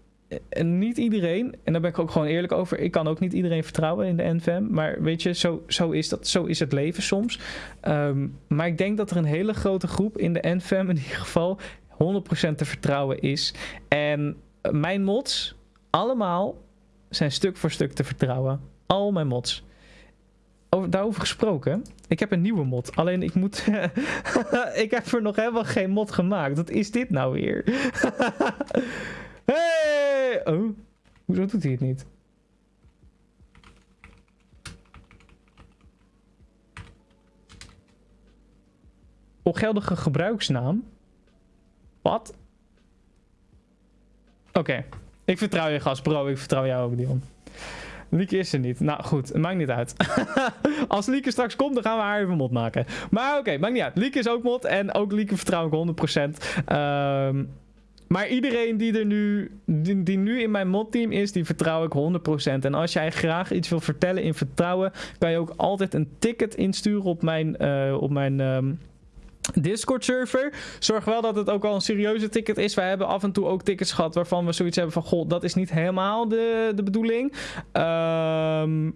niet iedereen, en daar ben ik ook gewoon eerlijk over. Ik kan ook niet iedereen vertrouwen in de NVM. Maar weet je, zo, zo is dat. Zo is het leven soms. Um, maar ik denk dat er een hele grote groep in de NVM in ieder geval 100% te vertrouwen is. En mijn mods, allemaal, zijn stuk voor stuk te vertrouwen. Al mijn mods. Over, daarover gesproken, ik heb een nieuwe mod. Alleen ik moet. ik heb er nog helemaal geen mod gemaakt. Wat is dit nou weer? Hey! Oh, hoezo doet hij het niet? Ongeldige gebruiksnaam? Wat? Oké, ik vertrouw je gast, bro. Ik vertrouw jou ook, Dion. Lieke is er niet. Nou goed, maakt niet uit. Als Lieke straks komt, dan gaan we haar even mod maken. Maar oké, maakt niet uit. Lieke is ook mod en ook Lieke vertrouw ik 100%. Ehm... maar iedereen die er nu, die, nu in mijn modteam is, die vertrouw ik 100%. En als jij graag iets wil vertellen in vertrouwen, kan je ook altijd een ticket insturen op mijn, uh, op mijn um, Discord server. Zorg wel dat het ook al een serieuze ticket is. Wij hebben af en toe ook tickets gehad waarvan we zoiets hebben van, goh, dat is niet helemaal de, de bedoeling. Um,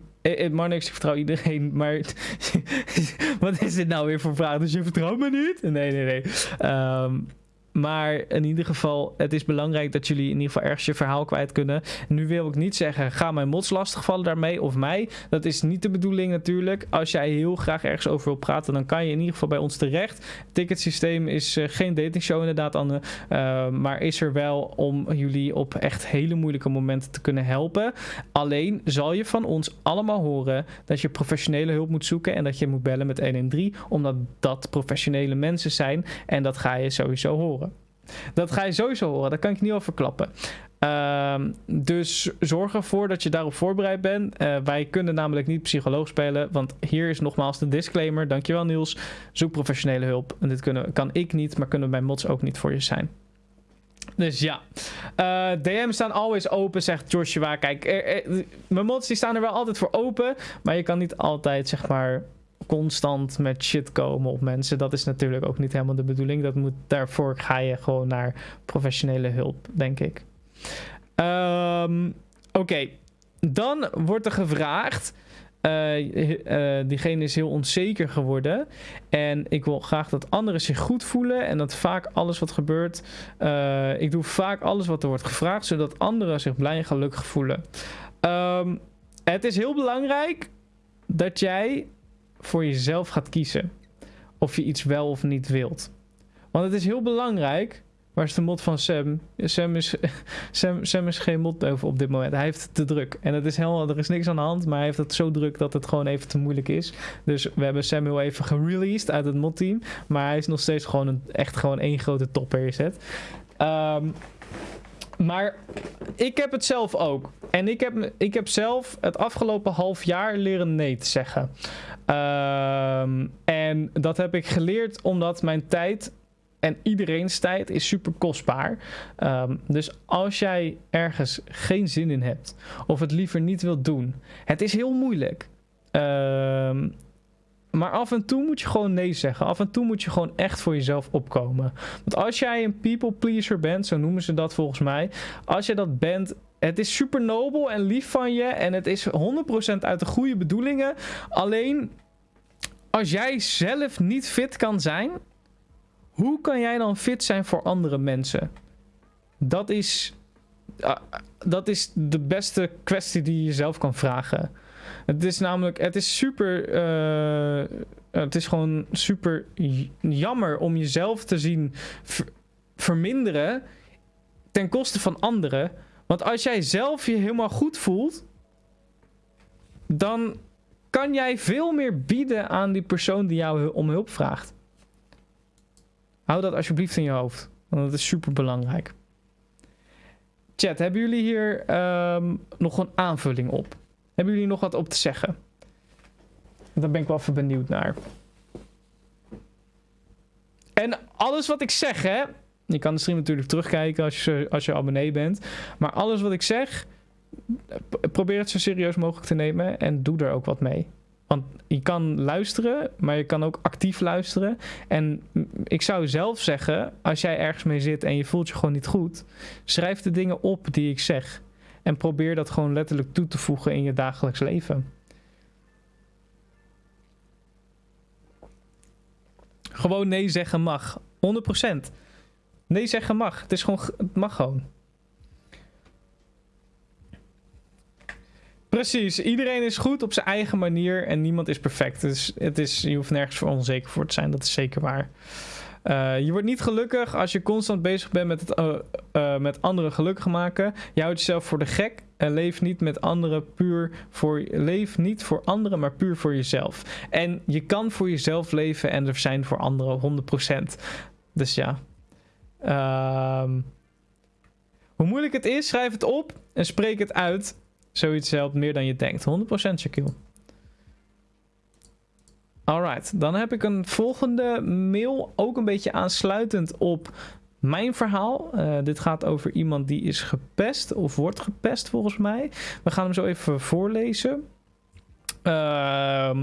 Marnix, ik vertrouw iedereen, maar wat is dit nou weer voor vraag? Dus je vertrouwt me niet? Nee, nee, nee. Um, maar in ieder geval, het is belangrijk dat jullie in ieder geval ergens je verhaal kwijt kunnen. Nu wil ik niet zeggen, ga mijn mods lastigvallen daarmee of mij. Dat is niet de bedoeling natuurlijk. Als jij heel graag ergens over wil praten, dan kan je in ieder geval bij ons terecht. Het ticketsysteem is uh, geen datingshow inderdaad. Uh, maar is er wel om jullie op echt hele moeilijke momenten te kunnen helpen. Alleen zal je van ons allemaal horen dat je professionele hulp moet zoeken. En dat je moet bellen met 113, omdat dat professionele mensen zijn. En dat ga je sowieso horen. Dat ga je sowieso horen, dat kan ik niet al verklappen. Uh, dus zorg ervoor dat je daarop voorbereid bent. Uh, wij kunnen namelijk niet psycholoog spelen, want hier is nogmaals de disclaimer. Dankjewel Niels. Zoek professionele hulp. En dit kunnen, kan ik niet, maar kunnen mijn mods ook niet voor je zijn. Dus ja. Uh, DM staan always open, zegt Joshua. Kijk, mijn mods die staan er wel altijd voor open. Maar je kan niet altijd, zeg maar, constant met shit komen op mensen. Dat is natuurlijk ook niet helemaal de bedoeling. Dat moet, daarvoor ga je gewoon naar professionele hulp, denk ik. Um, Oké, dan wordt er gevraagd. Uh, diegene is heel onzeker geworden. En ik wil graag dat anderen zich goed voelen. En dat vaak alles wat gebeurt. Uh, ik doe vaak alles wat er wordt gevraagd. Zodat anderen zich blij en gelukkig voelen. Um, het is heel belangrijk dat jij voor jezelf gaat kiezen. Of je iets wel of niet wilt. Want het is heel belangrijk Waar is de mod van Sam? Sam is, Sam, Sam is geen mod over op dit moment. Hij heeft het te druk. En het is helemaal, er is niks aan de hand, maar hij heeft het zo druk dat het gewoon even te moeilijk is. Dus we hebben Sam heel even gereleased uit het modteam. Maar hij is nog steeds gewoon een, echt gewoon één grote topper. Ehm, maar ik heb het zelf ook. En ik heb, ik heb zelf het afgelopen half jaar leren nee te zeggen. Um, en dat heb ik geleerd omdat mijn tijd en iedereen's tijd is super kostbaar. Um, dus als jij ergens geen zin in hebt of het liever niet wilt doen, het is heel moeilijk. Um, maar af en toe moet je gewoon nee zeggen. Af en toe moet je gewoon echt voor jezelf opkomen. Want als jij een people pleaser bent, zo noemen ze dat volgens mij. Als je dat bent, het is super nobel en lief van je. En het is 100% uit de goede bedoelingen. Alleen als jij zelf niet fit kan zijn, hoe kan jij dan fit zijn voor andere mensen? Dat is, uh, dat is de beste kwestie die je jezelf kan vragen. Het is namelijk, het is super, uh, het is gewoon super jammer om jezelf te zien ver verminderen ten koste van anderen. Want als jij zelf je helemaal goed voelt, dan kan jij veel meer bieden aan die persoon die jou om hulp vraagt. Hou dat alsjeblieft in je hoofd. Want dat is super belangrijk. Chat, hebben jullie hier um, nog een aanvulling op? Hebben jullie nog wat op te zeggen? Daar ben ik wel even benieuwd naar. En alles wat ik zeg, hè. Je kan de stream natuurlijk terugkijken als je, als je abonnee bent. Maar alles wat ik zeg, probeer het zo serieus mogelijk te nemen. En doe er ook wat mee. Want je kan luisteren, maar je kan ook actief luisteren. En ik zou zelf zeggen, als jij ergens mee zit en je voelt je gewoon niet goed, schrijf de dingen op die ik zeg. En probeer dat gewoon letterlijk toe te voegen in je dagelijks leven. Gewoon nee zeggen mag. 100%. Nee zeggen mag. Het is gewoon, het mag gewoon. Precies, iedereen is goed op zijn eigen manier en niemand is perfect. Dus het is, je hoeft nergens voor onzeker voor te zijn, dat is zeker waar. Uh, je wordt niet gelukkig als je constant bezig bent met, het, uh, met anderen gelukkig maken. Je houdt jezelf voor de gek en leef niet met anderen puur voor leef niet voor anderen, maar puur voor jezelf. En je kan voor jezelf leven en er zijn voor anderen 100%. Dus ja. Um, hoe moeilijk het is, schrijf het op en spreek het uit. Zoiets helpt meer dan je denkt. 100% Shaquille. Alright, dan heb ik een volgende mail. Ook een beetje aansluitend op mijn verhaal. Uh, dit gaat over iemand die is gepest of wordt gepest volgens mij. We gaan hem zo even voorlezen. Uh,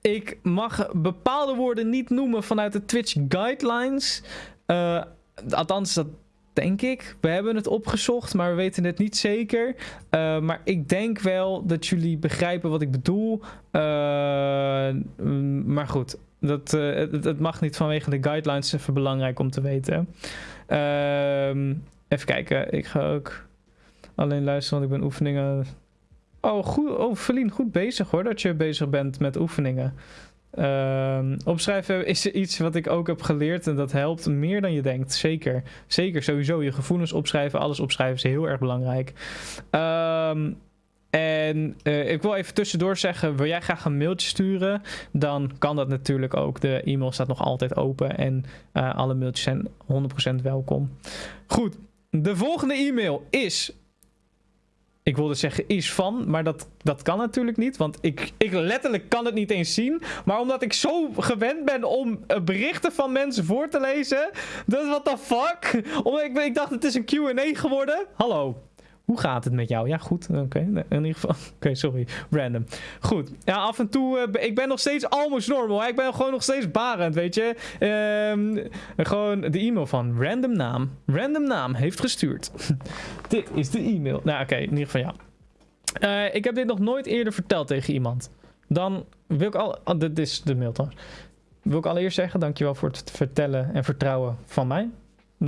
ik mag bepaalde woorden niet noemen vanuit de Twitch guidelines. Uh, althans, dat Denk ik. We hebben het opgezocht, maar we weten het niet zeker. Uh, maar ik denk wel dat jullie begrijpen wat ik bedoel. Uh, maar goed, dat, uh, het, mag niet vanwege de guidelines. Even belangrijk om te weten. Ehm, even kijken. Ik ga ook alleen luisteren, want ik ben oefeningen. Oh, goed. Oh, Feline, goed bezig hoor. Dat je bezig bent met oefeningen. Uh, opschrijven is iets wat ik ook heb geleerd en dat helpt meer dan je denkt. Zeker. Zeker, sowieso. Je gevoelens opschrijven, alles opschrijven is heel erg belangrijk. Um, en uh, ik wil even tussendoor zeggen, wil jij graag een mailtje sturen? Dan kan dat natuurlijk ook. De e-mail staat nog altijd open en uh, alle mailtjes zijn 100% welkom. Goed, de volgende e-mail is ik wilde zeggen is van, maar dat, dat kan natuurlijk niet. Want ik, ik letterlijk kan het niet eens zien. Maar omdat ik zo gewend ben om eh, berichten van mensen voor te lezen. Dat what the fuck? Omdat ik, ik dacht het is een Q&A geworden. Hallo. Hoe gaat het met jou? Ja, goed. Oké, in ieder geval. Oké, sorry. Random. Goed. Ja, af en toe. Uh, ik ben nog steeds almost normal. Ik ben gewoon nog steeds barend, weet je. Um, gewoon de e-mail van random naam. Random naam heeft gestuurd. dit is de e-mail. Nou, oké. in ieder geval ja. Uh, ik heb dit nog nooit eerder verteld tegen iemand. Dan wil ik al. Oh, dit is de mail toch? Wil ik allereerst zeggen, dankjewel voor het vertellen en vertrouwen van mij.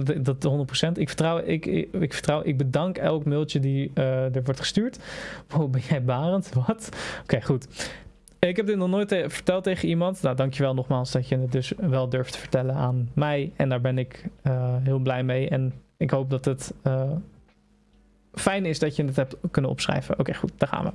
Dat, dat 100%. Ik vertrouw, ik, ik, vertrouw, ik bedank elk mailtje die uh, er wordt gestuurd. Wow, ben jij barend? Wat? Oké, goed. Ik heb dit nog nooit verteld tegen iemand. Nou, dankjewel nogmaals dat je het dus wel durft te vertellen aan mij. En daar ben ik uh, heel blij mee. En ik hoop dat het uh, fijn is dat je het hebt kunnen opschrijven. Oké, goed, daar gaan we.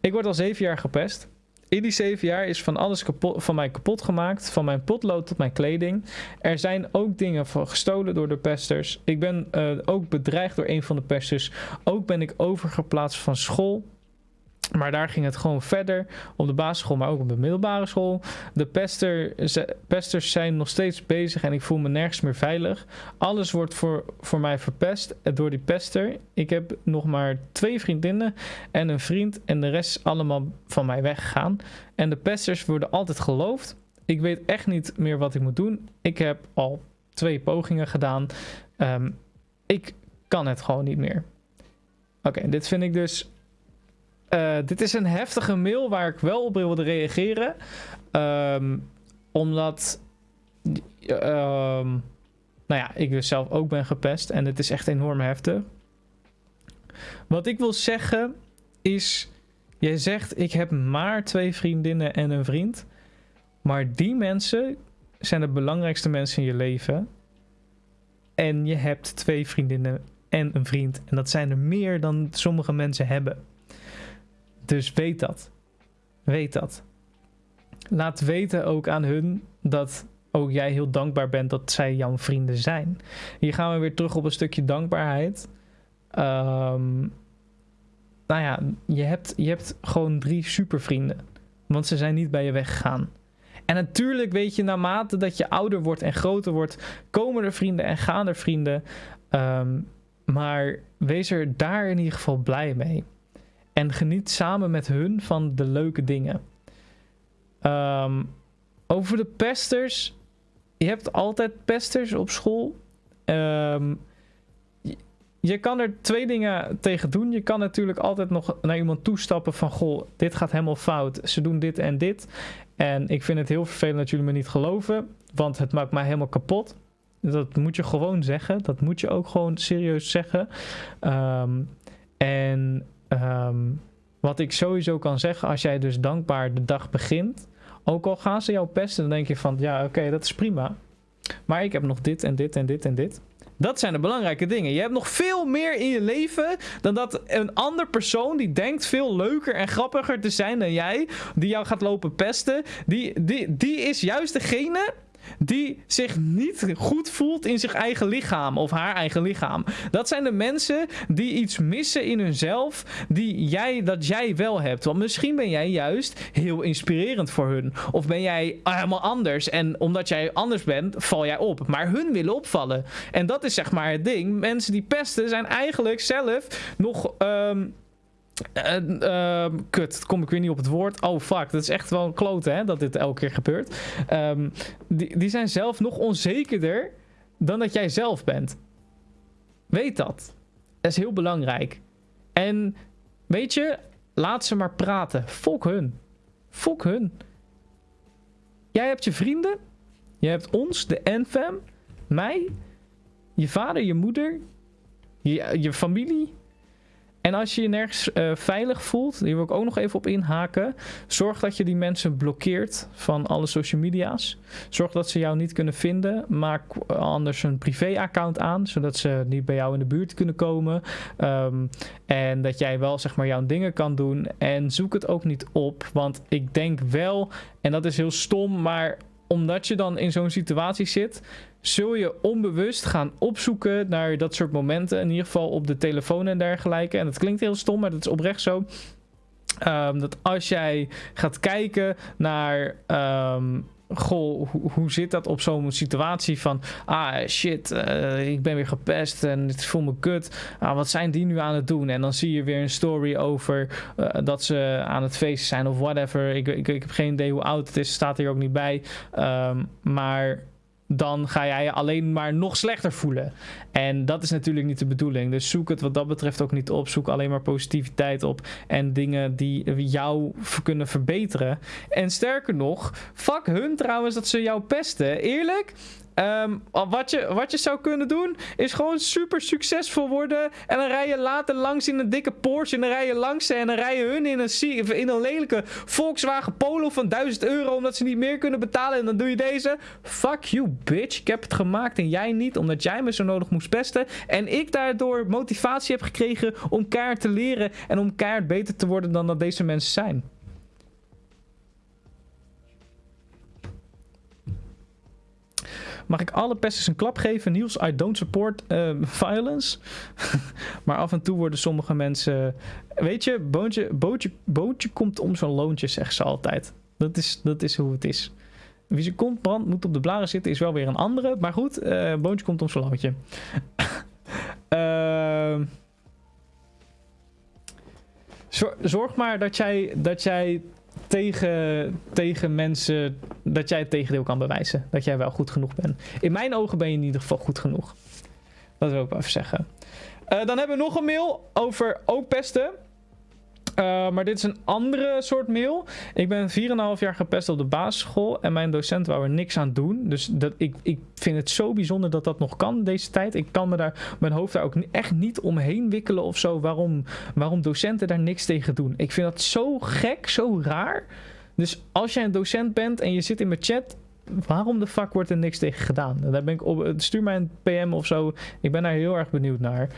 Ik word al zeven jaar gepest. In die zeven jaar is van alles kapot, van mij kapot gemaakt. Van mijn potlood tot mijn kleding. Er zijn ook dingen gestolen door de pesters. Ik ben uh, ook bedreigd door een van de pesters. Ook ben ik overgeplaatst van school. Maar daar ging het gewoon verder. Op de basisschool, maar ook op de middelbare school. De pester, pesters zijn nog steeds bezig en ik voel me nergens meer veilig. Alles wordt voor, voor mij verpest door die pester. Ik heb nog maar twee vriendinnen en een vriend. En de rest is allemaal van mij weggegaan. En de pesters worden altijd geloofd. Ik weet echt niet meer wat ik moet doen. Ik heb al twee pogingen gedaan. Um, ik kan het gewoon niet meer. Oké, dit vind ik dus uh, dit is een heftige mail waar ik wel op wilde reageren. Um, omdat. Um, nou ja, ik dus zelf ook ben gepest. En het is echt enorm heftig. Wat ik wil zeggen is. Jij zegt: Ik heb maar twee vriendinnen en een vriend. Maar die mensen zijn de belangrijkste mensen in je leven. En je hebt twee vriendinnen en een vriend. En dat zijn er meer dan sommige mensen hebben. Dus weet dat. Weet dat. Laat weten ook aan hun dat ook jij heel dankbaar bent dat zij jouw vrienden zijn. Hier gaan we weer terug op een stukje dankbaarheid. Um, nou ja, je hebt, je hebt gewoon drie supervrienden. Want ze zijn niet bij je weggegaan. En natuurlijk weet je, naarmate dat je ouder wordt en groter wordt, komen er vrienden en gaan er vrienden. Um, maar wees er daar in ieder geval blij mee. En geniet samen met hun van de leuke dingen. Um, over de pesters. Je hebt altijd pesters op school. Um, je, kan er twee dingen tegen doen. Je kan natuurlijk altijd nog naar iemand toestappen van... Goh, dit gaat helemaal fout. Ze doen dit en dit. En ik vind het heel vervelend dat jullie me niet geloven. Want het maakt mij helemaal kapot. Dat moet je gewoon zeggen. Dat moet je ook gewoon serieus zeggen. Um, en Um, wat ik sowieso kan zeggen, als jij dus dankbaar de dag begint, ook al gaan ze jou pesten, dan denk je van ja, oké, dat is prima. Maar ik heb nog dit en dit en dit en dit. Dat zijn de belangrijke dingen. Je hebt nog veel meer in je leven dan dat een ander persoon die denkt veel leuker en grappiger te zijn dan jij, die jou gaat lopen pesten, die, die, die is juist degene die zich niet goed voelt in zijn eigen lichaam of haar eigen lichaam. Dat zijn de mensen die iets missen in hunzelf die jij, dat jij wel hebt. Want misschien ben jij juist heel inspirerend voor hun. Of ben jij helemaal anders en omdat jij anders bent, val jij op. Maar hun willen opvallen. En dat is zeg maar het ding. Mensen die pesten zijn eigenlijk zelf nog... Um, uh, kut, kom ik weer niet op het woord. Oh fuck, dat is echt wel een klote hè, dat dit elke keer gebeurt. Um, die, die zijn zelf nog onzekerder dan dat jij zelf bent. Weet dat. Dat is heel belangrijk. En weet je, laat ze maar praten. Fok hun. Fok hun. Jij hebt je vrienden. Je hebt ons, de NFAM. Mij. Je vader, je moeder. Je, je familie. En als je je nergens uh, veilig voelt, hier wil ik ook nog even op inhaken. Zorg dat je die mensen blokkeert van alle social media's. Zorg dat ze jou niet kunnen vinden. Maak anders een privé-account aan, zodat ze niet bij jou in de buurt kunnen komen. Um, en dat jij wel zeg maar jouw dingen kan doen. En zoek het ook niet op, want ik denk wel, en dat is heel stom, maar omdat je dan in zo'n situatie zit, zul je onbewust gaan opzoeken naar dat soort momenten. In ieder geval op de telefoon en dergelijke. En dat klinkt heel stom, maar dat is oprecht zo. Ehm, dat als jij gaat kijken naar. ehm, goh, hoe, zit dat op zo'n situatie van... Ah, shit, eh, ik ben weer gepest en het voel me kut. Ah, wat zijn die nu aan het doen? En dan zie je weer een story over eh, dat ze aan het feesten zijn of whatever. Ik, ik, ik heb geen idee hoe oud het is, staat hier ook niet bij. Ehm, maar dan ga jij je alleen maar nog slechter voelen. En dat is natuurlijk niet de bedoeling. Dus zoek het wat dat betreft ook niet op. Zoek alleen maar positiviteit op. En dingen die jou kunnen verbeteren. En sterker nog, fuck hun trouwens dat ze jou pesten. Eerlijk, Ehm, wat, je, wat je zou kunnen doen, is gewoon super succesvol worden. En dan rij je later langs in een dikke Porsche. En dan rij je langs en dan rij je hun in een, in een lelijke Volkswagen Polo van 1000 euro. Omdat ze niet meer kunnen betalen. En dan doe je deze. Fuck you, bitch. Ik heb het gemaakt en jij niet. Omdat jij me zo nodig moest pesten. En ik daardoor motivatie heb gekregen om keihard te leren. En om keihard beter te worden dan dat deze mensen zijn. Mag ik alle pesters een klap geven? Niels, I don't support uh, violence. maar af en toe worden sommige mensen... Weet je, boontje, bootje, bootje komt om zo'n loontje, zeggen ze altijd. Dat is, dat is hoe het is. Wie zijn kont brandt, moet op de blaren zitten, is wel weer een andere. Maar goed, uh, boontje komt om zo'n loontje. uh, zorg maar dat jij, dat jij tegen, tegen mensen dat jij het tegendeel kan bewijzen. Dat jij wel goed genoeg bent. In mijn ogen ben je in ieder geval goed genoeg. Dat wil ik wel even zeggen. Uh, dan hebben we nog een mail over ook pesten. Uh, maar dit is een andere soort mail. Ik ben 4,5 jaar gepest op de basisschool. En mijn docent wou er niks aan doen. Dus dat, ik, ik vind het zo bijzonder dat dat nog kan deze tijd. Ik kan me daar, mijn hoofd daar ook echt niet omheen wikkelen of zo. Waarom, waarom docenten daar niks tegen doen. Ik vind dat zo gek, zo raar. Dus als jij een docent bent en je zit in mijn chat, waarom de fuck wordt er niks tegen gedaan? Daar ben ik op, stuur mij een PM of zo. Ik ben daar heel erg benieuwd naar.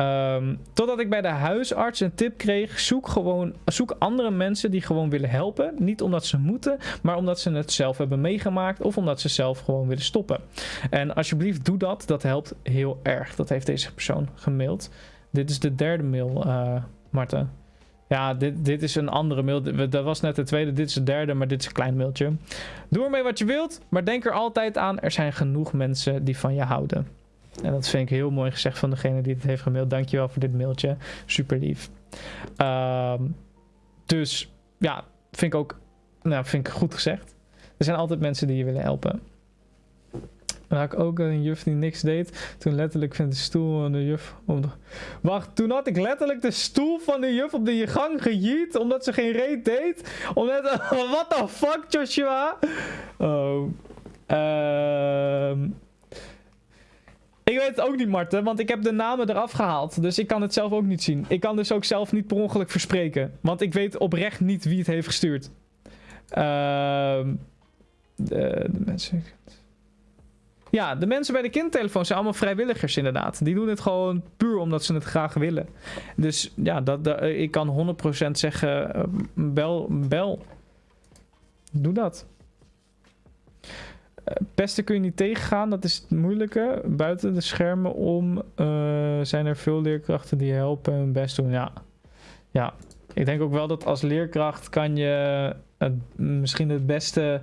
Um, totdat ik bij de huisarts een tip kreeg: zoek gewoon zoek andere mensen die gewoon willen helpen. Niet omdat ze moeten, maar omdat ze het zelf hebben meegemaakt of omdat ze zelf gewoon willen stoppen. En alsjeblieft, doe dat. Dat helpt heel erg. Dat heeft deze persoon gemaild. Dit is de derde mail, uh, Marten. Ja, dit, dit is een andere mail. Dat was net de tweede, dit is de derde, maar dit is een klein mailtje. Doe ermee wat je wilt, maar denk er altijd aan: er zijn genoeg mensen die van je houden. En dat vind ik heel mooi gezegd van degene die het heeft gemaild. Dankjewel voor dit mailtje. Super lief. Um, dus ja, vind ik ook nou, vind ik goed gezegd. Er zijn altijd mensen die je willen helpen. Dan had ik ook een juf die niks deed. Toen letterlijk van de stoel van de juf... Om. Wacht, toen had ik letterlijk de stoel van de juf op de gang gejiet. Omdat ze geen reet deed. Omdat... What the fuck, Joshua? Oh. Ehm... Ik weet het ook niet, Marten, want ik heb de namen eraf gehaald. Dus ik kan het zelf ook niet zien. Ik kan dus ook zelf niet per ongeluk verspreken. Want ik weet oprecht niet wie het heeft gestuurd. Ehm de, de, mensen... Ja, de mensen bij de kindtelefoon zijn allemaal vrijwilligers inderdaad. Die doen het gewoon puur omdat ze het graag willen. Dus ja, dat, dat ik kan 100% zeggen, eh, bel, bel. Doe dat. Pesten kun je niet tegengaan, dat is het moeilijke. Buiten de schermen om uh, zijn er veel leerkrachten die helpen hun best doen. Ja. ja, ik denk ook wel dat als leerkracht kan je misschien het beste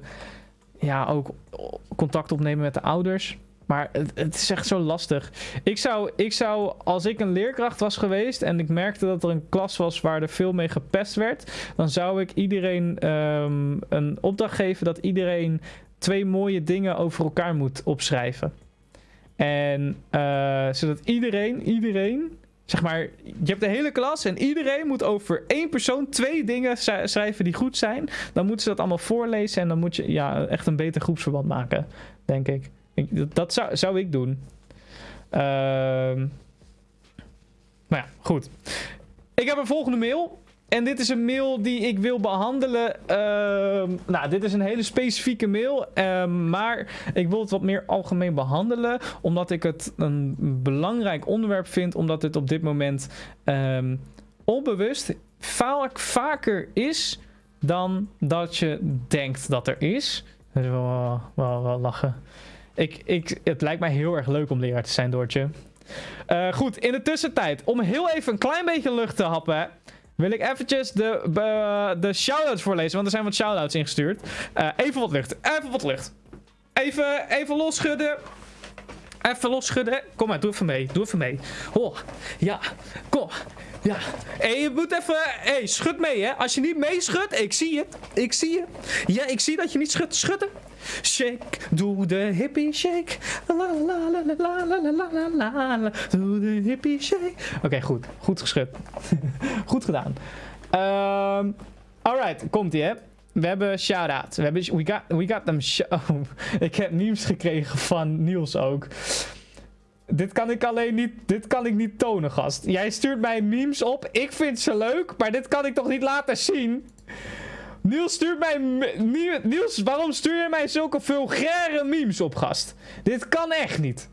ja, ook contact opnemen met de ouders. Maar het, het, is echt zo lastig. Ik zou, ik zou, als ik een leerkracht was geweest en ik merkte dat er een klas was waar er veel mee gepest werd, dan zou ik iedereen um, een opdracht geven dat iedereen twee mooie dingen over elkaar moet opschrijven. En uh, zodat iedereen, iedereen, zeg maar, je hebt de hele klas en iedereen moet over één persoon twee dingen schrijven die goed zijn. Dan moeten ze dat allemaal voorlezen en dan moet je ja, echt een beter groepsverband maken, denk ik. dat zou, zou ik doen. Uh, maar ja, goed. Ik heb een volgende mail. En dit is een mail die ik wil behandelen. Uh, nou, dit is een hele specifieke mail. Uh, maar ik wil het wat meer algemeen behandelen. Omdat ik het een belangrijk onderwerp vind. Omdat het op dit moment um, onbewust vaak vaker is dan dat je denkt dat er is. Dat wel, wel, lachen. Ik, ik, het lijkt mij heel erg leuk om leraar te zijn, Doortje. Uh, goed, in de tussentijd, om heel even een klein beetje lucht te happen... wil ik eventjes de, uh, de shout-outs voorlezen, want er zijn wat shout-outs ingestuurd. Uh, even wat lucht, even wat lucht. Even, even losschudden. Even losschudden. Kom maar, doe even mee. Doe even mee. Oh, ja. Kom. Ja. Hé, je moet even... Hé, schud mee, hè. Als je niet meeschudt... Ik zie je. Ik zie je. Ja, ik zie dat je niet schudt. Schudden. Shake, doe de hippie shake. La la la la la la la la Doe de hippie shake. Oké, goed. Goed geschud. goed gedaan. Um, alright, komt-ie, hè. We hebben shout-out. We, hebben, we, got, we got them... Oh, ik heb memes gekregen van Niels ook. Dit kan ik alleen niet, dit kan ik niet tonen, gast. Jij stuurt mij memes op. Ik vind ze leuk, maar dit kan ik toch niet laten zien? Niels stuurt mij... Niels, waarom stuur je mij zulke vulgaire memes op, gast? Dit kan echt niet.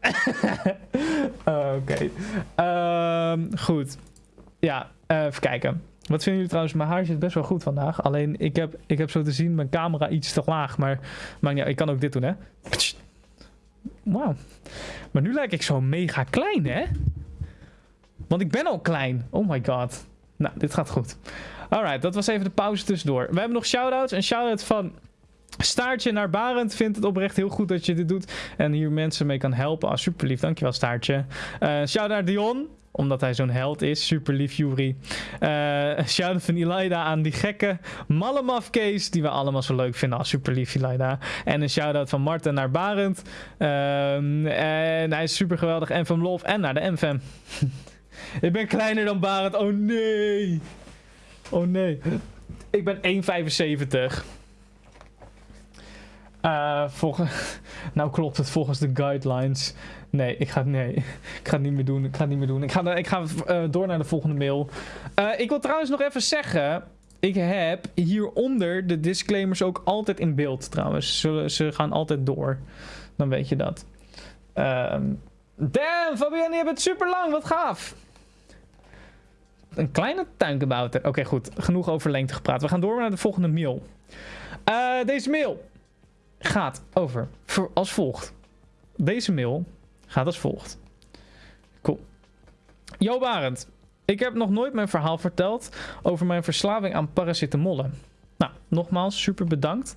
Oké. Um, goed. Ja, uh, even kijken. Wat vinden jullie trouwens? Mijn haar zit best wel goed vandaag. Alleen ik heb, ik heb zo te zien mijn camera iets te laag. Maar, maar ja, ik kan ook dit doen, hè? Wauw. Maar nu lijk ik zo mega klein, hè? Want ik ben al klein. Oh my god. Nou, dit gaat goed. Alright, dat was even de pauze tussendoor. We hebben nog shout-outs. Een shout-out van Staartje naar Barend vindt het oprecht heel goed dat je dit doet. En hier mensen mee kan helpen. Ah, super lief. Dankjewel, Staartje. Uh, shout naar Dion omdat hij zo'n held is. Super lief, Yuri. Uh, shout-out van Elida aan die gekke Malemaf Case. Die we allemaal zo leuk vinden. Ah, super lief, Elida. En een shout-out van Marten naar Barend. Uh, en hij is super geweldig. En van Love en naar de MFM. Ik ben kleiner dan Barend. Oh nee. Oh nee. Ik ben 1,75. Uh, volgens, nou klopt het volgens de guidelines. Nee, ik ga, nee, ik ga het niet meer doen. Ik ga het niet meer doen. Ik ga, ik ga uh, door naar de volgende mail. Uh, ik wil trouwens nog even zeggen. Ik heb hieronder de disclaimers ook altijd in beeld trouwens. Ze, ze gaan altijd door. Dan weet je dat. Um, damn, Fabienne, je bent super lang. Wat gaaf. Een kleine tuinkebouter. Oké, goed. Genoeg over lengte gepraat. We gaan door naar de volgende mail. Uh, deze mail gaat over als volgt. Deze mail gaat als volgt. Cool. Jo Barend. Ik heb nog nooit mijn verhaal verteld over mijn verslaving aan paracetamollen. Nou, nogmaals, super bedankt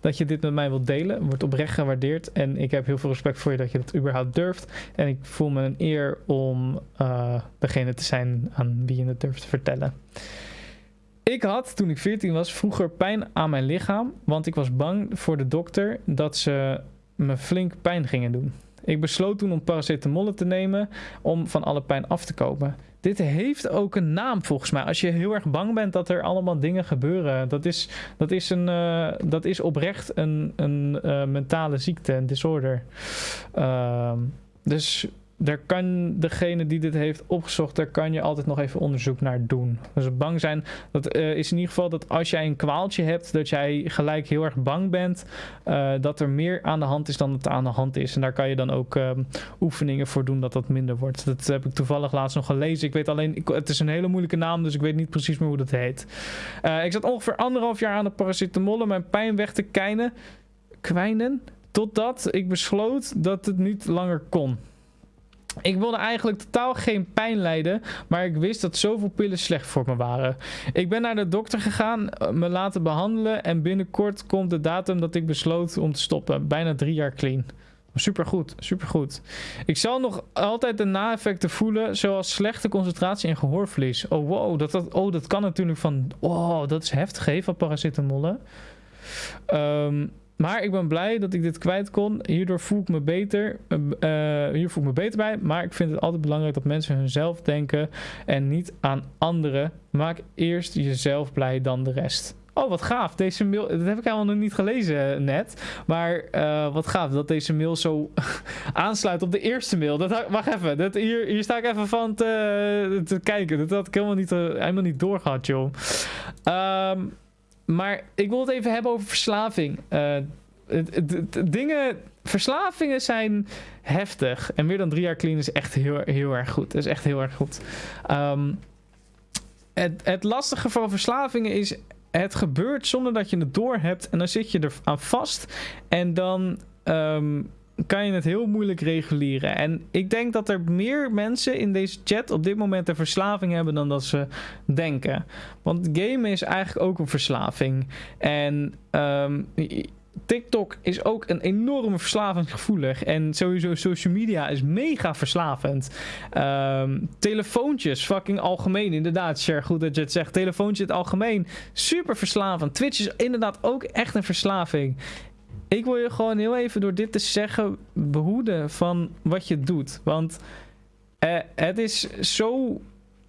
dat je dit met mij wilt delen. Wordt oprecht gewaardeerd. En ik heb heel veel respect voor je dat je dat überhaupt durft. En ik voel me een eer om uh, degene te zijn aan wie je het durft te vertellen. Ik had, toen ik 14 was, vroeger pijn aan mijn lichaam. Want ik was bang voor de dokter dat ze me flink pijn gingen doen. Ik besloot toen om paracetamol te nemen om van alle pijn af te komen. Dit heeft ook een naam volgens mij. Als je heel erg bang bent dat er allemaal dingen gebeuren. Dat is, dat is, een, uh, dat is oprecht een, een uh, mentale ziekte, een disorder. Uh, dus daar kan degene die dit heeft opgezocht, daar kan je altijd nog even onderzoek naar doen. Dus bang zijn, dat uh, is in ieder geval dat als jij een kwaaltje hebt, dat jij gelijk heel erg bang bent uh, dat er meer aan de hand is dan er aan de hand is. En daar kan je dan ook uh, oefeningen voor doen dat dat minder wordt. Dat heb ik toevallig laatst nog gelezen. Ik weet alleen, ik, het is een hele moeilijke naam, dus ik weet niet precies meer hoe dat heet. ik zat ongeveer anderhalf jaar aan de paracetamol om mijn pijn weg te kijnen, kwijnen, totdat ik besloot dat het niet langer kon. Ik wilde eigenlijk totaal geen pijn lijden, maar ik wist dat zoveel pillen slecht voor me waren. Ik ben naar de dokter gegaan, eh, me laten behandelen en binnenkort komt de datum dat ik besloot om te stoppen. Bijna drie jaar clean. Supergoed, supergoed. Ik zal nog altijd de na-effecten voelen, zoals slechte concentratie en gehoorverlies. Oh wow, dat, dat, oh, dat kan natuurlijk van... Oh, dat is heftig, hè, van paracetamol. Um, maar ik ben blij dat ik dit kwijt kon. Hierdoor voel ik me beter. Uh, hier voel ik me beter bij. Maar ik vind het altijd belangrijk dat mensen hunzelf denken. En niet aan anderen. Maak eerst jezelf blij dan de rest. Oh, wat gaaf. Deze mail, dat heb ik helemaal nog niet gelezen net. Maar wat gaaf dat deze mail zo aansluit op de eerste mail. Dat, wacht even. Dat, hier, hier sta ik even van te, te kijken. Dat had ik helemaal niet, helemaal niet doorgehad, joh. Um, maar ik wil het even hebben over verslaving. Uh, dingen, verslavingen zijn heftig. En meer dan drie jaar clean is echt heel, heel erg goed. Dat is echt heel erg goed. Um, het, het lastige van verslavingen is... Het gebeurt zonder dat je het door hebt. En dan zit je er aan vast. En dan ehm, kan je het heel moeilijk reguleren. En ik denk dat er meer mensen in deze chat op dit moment een verslaving hebben dan dat ze denken. Want gamen is eigenlijk ook een verslaving. En um, TikTok is ook een enorme verslavingsgevoelig. En sowieso social media is mega verslavend. Um, telefoontjes, fucking algemeen. Inderdaad, Cher, goed dat je het zegt. Telefoontjes in het algemeen, super verslavend. Twitch is inderdaad ook echt een verslaving. Ik wil je gewoon heel even door dit te zeggen behoeden van wat je doet. Want uh, het is zo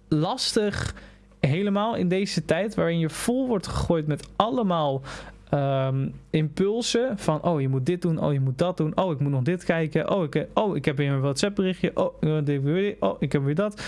lastig helemaal in deze tijd waarin je vol wordt gegooid met allemaal um, impulsen van oh je moet dit doen, oh je moet dat doen, oh ik moet nog dit kijken, oh ik, oh, ik heb weer een WhatsApp berichtje, oh, oh ik heb weer dat.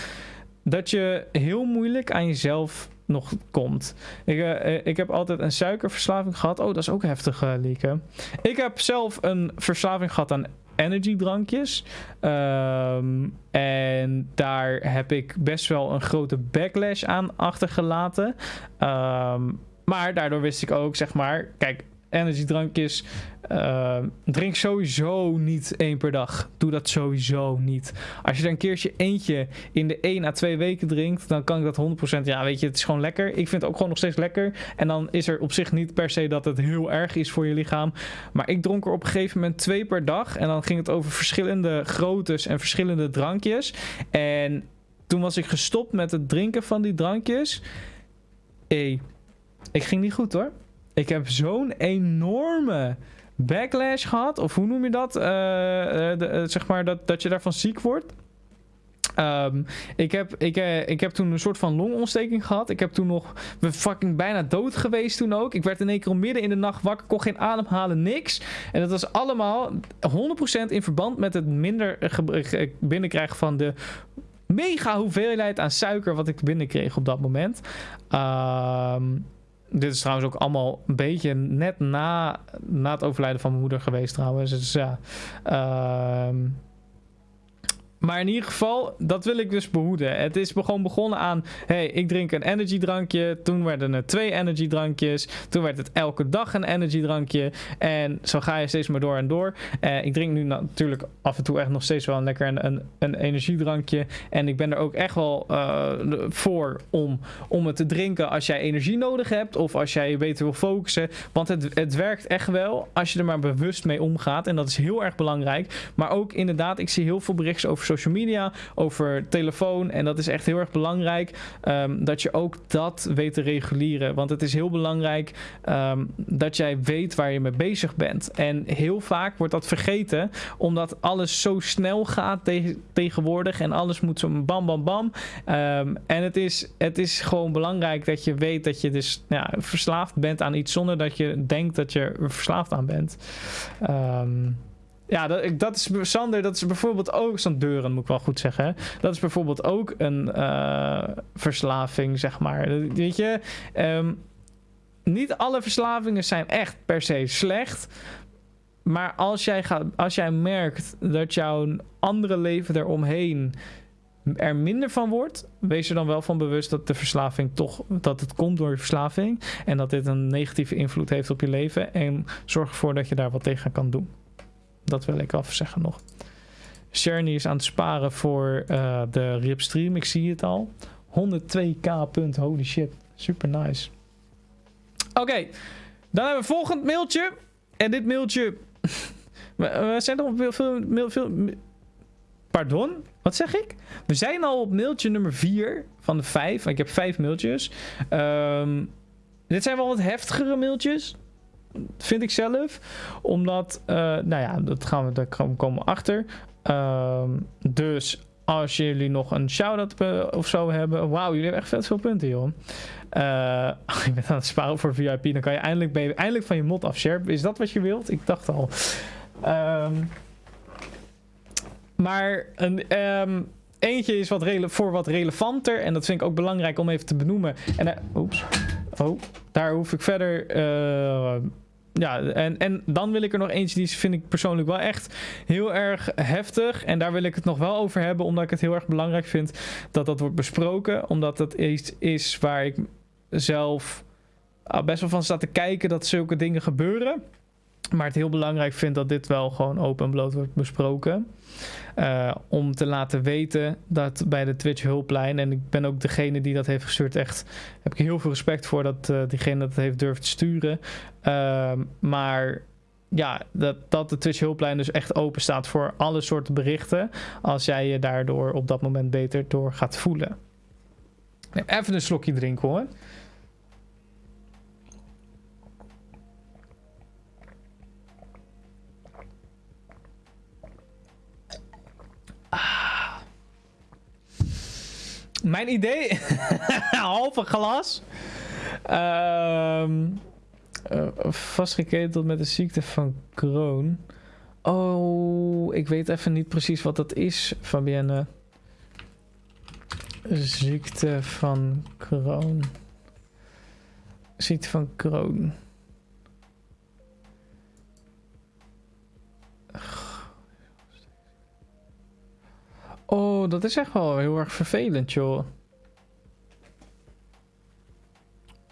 Dat je heel moeilijk aan jezelf nog komt. Ik, uh, ik heb altijd een suikerverslaving gehad. Oh, dat is ook heftig, uh, Lieke. Ik heb zelf een verslaving gehad aan energiedrankjes. Um, en daar heb ik best wel een grote backlash aan achtergelaten. Um, maar daardoor wist ik ook, zeg maar, kijk, energiedrankjes. Uh, drink sowieso niet één per dag. Doe dat sowieso niet. Als je er een keertje eentje in de 1 à 2 weken drinkt, dan kan ik dat 100%. Ja, weet je, het is gewoon lekker. Ik vind het ook gewoon nog steeds lekker. En dan is er op zich niet per se dat het heel erg is voor je lichaam. Maar ik dronk er op een gegeven moment twee per dag. En dan ging het over verschillende groottes en verschillende drankjes. En toen was ik gestopt met het drinken van die drankjes. Hey, ik ging niet goed hoor. Ik heb zo'n enorme backlash gehad. Of hoe noem je dat? Uh, de, uh, zeg maar dat, dat je daarvan ziek wordt. Um, ik, heb, ik, ik heb toen een soort van longontsteking gehad. Ik heb toen nog fucking bijna dood geweest toen ook. Ik werd in één keer midden in de nacht wakker, kon geen ademhalen, niks. En dat was allemaal 100% in verband met het minder binnenkrijgen van de mega hoeveelheid aan suiker wat ik binnenkreeg op dat moment. Um, dit is trouwens ook allemaal een beetje net na, na het overlijden van mijn moeder geweest trouwens. Dus ja. Uh, maar in ieder geval, dat wil ik dus behoeden. Het is gewoon begonnen aan, hey, ik drink een energy drankje. Toen werden er twee energy drankjes. Toen werd het elke dag een energy drankje. En zo ga je steeds maar door en door. Uh, ik drink nu natuurlijk af en toe echt nog steeds wel een lekker een, een, energiedrankje. En ik ben er ook echt wel uh, voor om, om het te drinken als jij energie nodig hebt. Of als jij je beter wil focussen. Want het, het werkt echt wel als je er maar bewust mee omgaat. En dat is heel erg belangrijk. Maar ook inderdaad, ik zie heel veel berichten over social media, over telefoon. En dat is echt heel erg belangrijk um, dat je ook dat weet te reguleren. Want het is heel belangrijk um, dat jij weet waar je mee bezig bent. En heel vaak wordt dat vergeten, omdat alles zo snel gaat te tegenwoordig. En alles moet zo bam, bam, bam. Um, en het is, het is gewoon belangrijk dat je weet dat je dus verslaafd bent aan iets zonder dat je denkt dat je er verslaafd aan bent. Ja, dat, dat is Sander, dat is bijvoorbeeld ook zo'n deuren, moet ik wel goed zeggen. Dat is bijvoorbeeld ook een uh, verslaving, zeg maar. Weet je, um, niet alle verslavingen zijn echt per se slecht. Maar als jij, gaat, als jij merkt dat jouw andere leven eromheen er minder van wordt, wees er dan wel van bewust dat de verslaving toch, dat het komt door je verslaving. En dat dit een negatieve invloed heeft op je leven. En zorg ervoor dat je daar wat tegen kan doen. Dat wil ik af zeggen nog. Sherny is aan het sparen voor uh, de ripstream. Ik zie het al. 102k punt. Holy shit. Super nice. Oké. Dan hebben we volgend mailtje. En dit mailtje... we, zijn nog veel, veel, veel. Pardon? Wat zeg ik? We zijn al op mailtje nummer 4 van de 5. Ik heb 5 mailtjes. Um, dit zijn wel wat heftigere mailtjes vind ik zelf. Omdat, uh, nou ja, dat gaan we, daar komen achter. Uh, dus als jullie nog een shout-out of zo hebben. Wauw, jullie hebben echt veel punten, joh. Uh, je bent aan het sparen voor VIP. Dan kan je eindelijk, eindelijk van je mod af. Is dat wat je wilt? Ik dacht al. Um, maar een, um, eentje is wat voor wat relevanter. En dat vind ik ook belangrijk om even te benoemen. En, uh, oeps. Oh, daar hoef ik verder uh, ja, en, en dan wil ik er nog eentje, die vind ik persoonlijk wel echt heel erg heftig. En daar wil ik het nog wel over hebben, omdat ik het heel erg belangrijk vind dat dat wordt besproken. Omdat het iets is waar ik zelf ah, best wel van sta te kijken dat zulke dingen gebeuren. Maar het heel belangrijk vind dat dit wel gewoon open en bloot wordt besproken. Uh, om te laten weten dat bij de Twitch hulplijn, en ik ben ook degene die dat heeft gestuurd, echt heb ik heel veel respect voor dat uh, diegene dat heeft durft sturen. Uh, maar ja, dat, dat de Twitch hulplijn dus echt open staat voor alle soorten berichten. Als jij je daardoor op dat moment beter door gaat voelen. Even een slokje drinken hoor. Mijn idee, halve glas. Um, vastgeketeld met de ziekte van Crohn. Oh, ik weet even niet precies wat dat is, Fabienne. Ziekte van Crohn. Ziekte van Crohn. Oh, dat is echt wel heel erg vervelend, joh.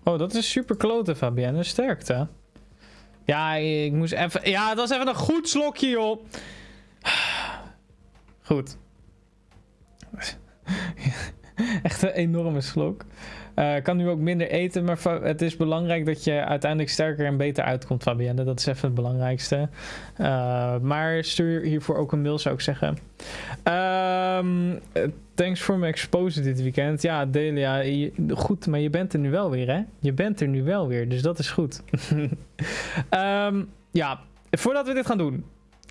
Oh, dat is super klote, Fabienne. Sterkte. Ja, ik moest even... Ja, dat is even een goed slokje, joh. Goed. Echt een enorme slok. Uh, kan nu ook minder eten, maar het is belangrijk dat je uiteindelijk sterker en beter uitkomt, Fabienne. Dat is even het belangrijkste. Uh, maar stuur hiervoor ook een mail, zou ik zeggen. Um, thanks for my exposure dit weekend. Ja, Delia, goed, maar je bent er nu wel weer, hè? Je bent er nu wel weer, dus dat is goed. um, ja, voordat we dit gaan doen,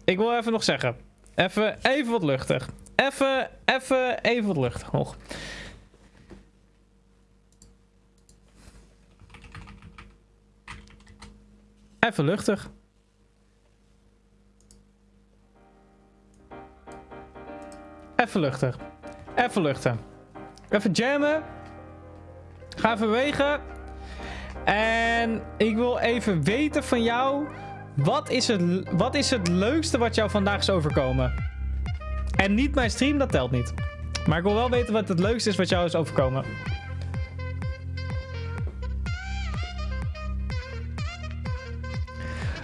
ik wil even nog zeggen. Even, even wat luchtig. Even, even, even wat luchtig nog. Even luchtig. Even luchtig. Even luchten. Even jammen. Ga even bewegen. En ik wil even weten van jou. Wat is, het, wat is het leukste wat jou vandaag is overkomen? En niet mijn stream, dat telt niet. Maar ik wil wel weten wat het leukste is wat jou is overkomen.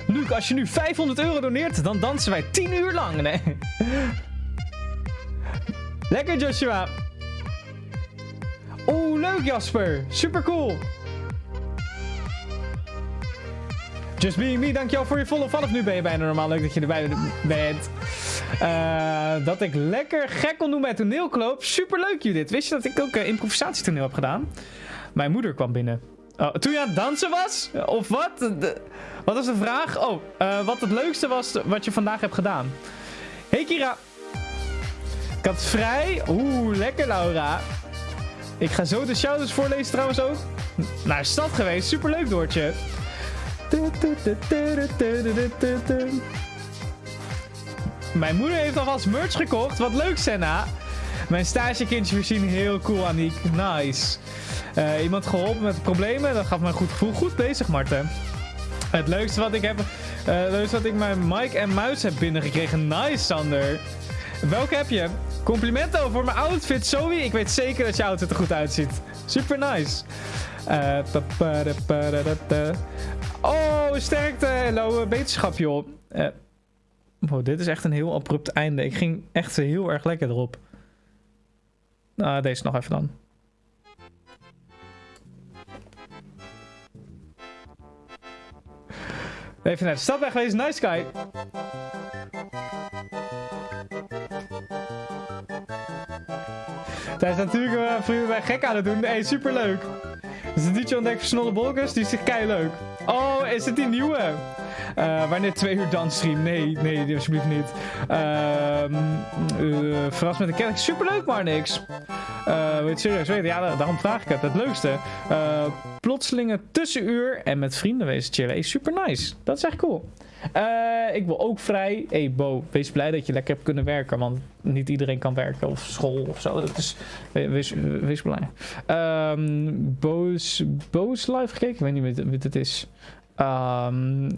Luc, als je nu 500 euro doneert, dan dansen wij 10 uur lang. Lekker, Joshua. Oeh, leuk, Jasper. Super cool. Just Being Me, dankjewel voor je volle vanaf nu ben je bijna normaal. Leuk dat je erbij bent. Uh, dat ik lekker gek kon doen bij toneelkloop. Super leuk, Judith. Wist je dat ik ook uh, improvisatietoneel heb gedaan? Mijn moeder kwam binnen. Oh, toen je aan het dansen was? Of wat? Wat was de vraag? Oh, uh, wat het leukste was wat je vandaag hebt gedaan. Hey Kira. Ik had vrij. Oeh, lekker Laura. Ik ga zo de shoutouts voorlezen trouwens ook. Naar stad geweest. Superleuk Doortje. Mijn moeder heeft alvast merch gekocht. Wat leuk, Senna. Mijn stagekindje voorzien heel cool, Aniek. Nice. Uh, iemand geholpen met problemen. Dat gaf me een goed gevoel. Goed bezig, Marten. Het leukste wat ik heb... Het leukste wat ik mijn mic en muis heb binnengekregen. Nice, Sander. Welke heb je? Complimenten over mijn outfit, Zoe. Ik weet zeker dat je outfit er goed uitziet. Super nice. Uh, oh, sterkte. Hallo, beterschap, joh. Dit is echt een heel abrupt einde. Ik ging echt heel erg lekker erop. Nou, deze nog even dan. Even naar de stad weg geweest. Nice guy. Hij is natuurlijk uh, vrienden bij gek aan het doen. Hey, superleuk. Dus de DJ ontdekt versnolle bolkers. Die is echt kei leuk. Oh, is het die nieuwe? Uh, wanneer twee uur dansstream? Nee, nee, alsjeblieft niet. Uh, uh, verras met een kennis. Superleuk, maar niks. Wil je het serieus weten? Ja, daarom vraag ik het. Het leukste. Uh, plotselinge tussenuur en met vrienden wezen chillen. Hey, super nice. Dat is echt cool. Uh, ik wil ook vrij. hey Bo, wees blij dat je lekker hebt kunnen werken. Want niet iedereen kan werken of school of zo. Is, wees, wees blij. Um, Bo's, Bo's live gekeken? Ik weet niet wie het is. Um,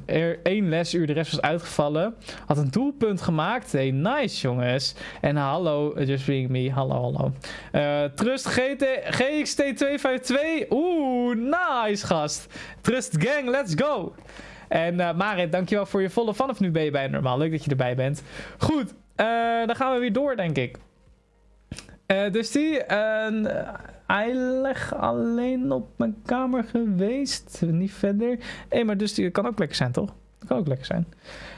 één lesuur, de rest was uitgevallen. Had een doelpunt gemaakt. Hey, nice jongens. En hallo, just being me. Hallo, hallo. Uh, Trust GT, GXT252. Oeh, nice gast. Trust gang, let's go. En uh, Marit, dankjewel voor je volle vanaf nu ben je bij normaal. Leuk dat je erbij bent. Goed, uh, dan gaan we weer door, denk ik. Uh, dus die, hij leg alleen op mijn kamer geweest. Niet verder. Hé, maar dus die kan ook lekker zijn, toch? Dat kan ook lekker zijn.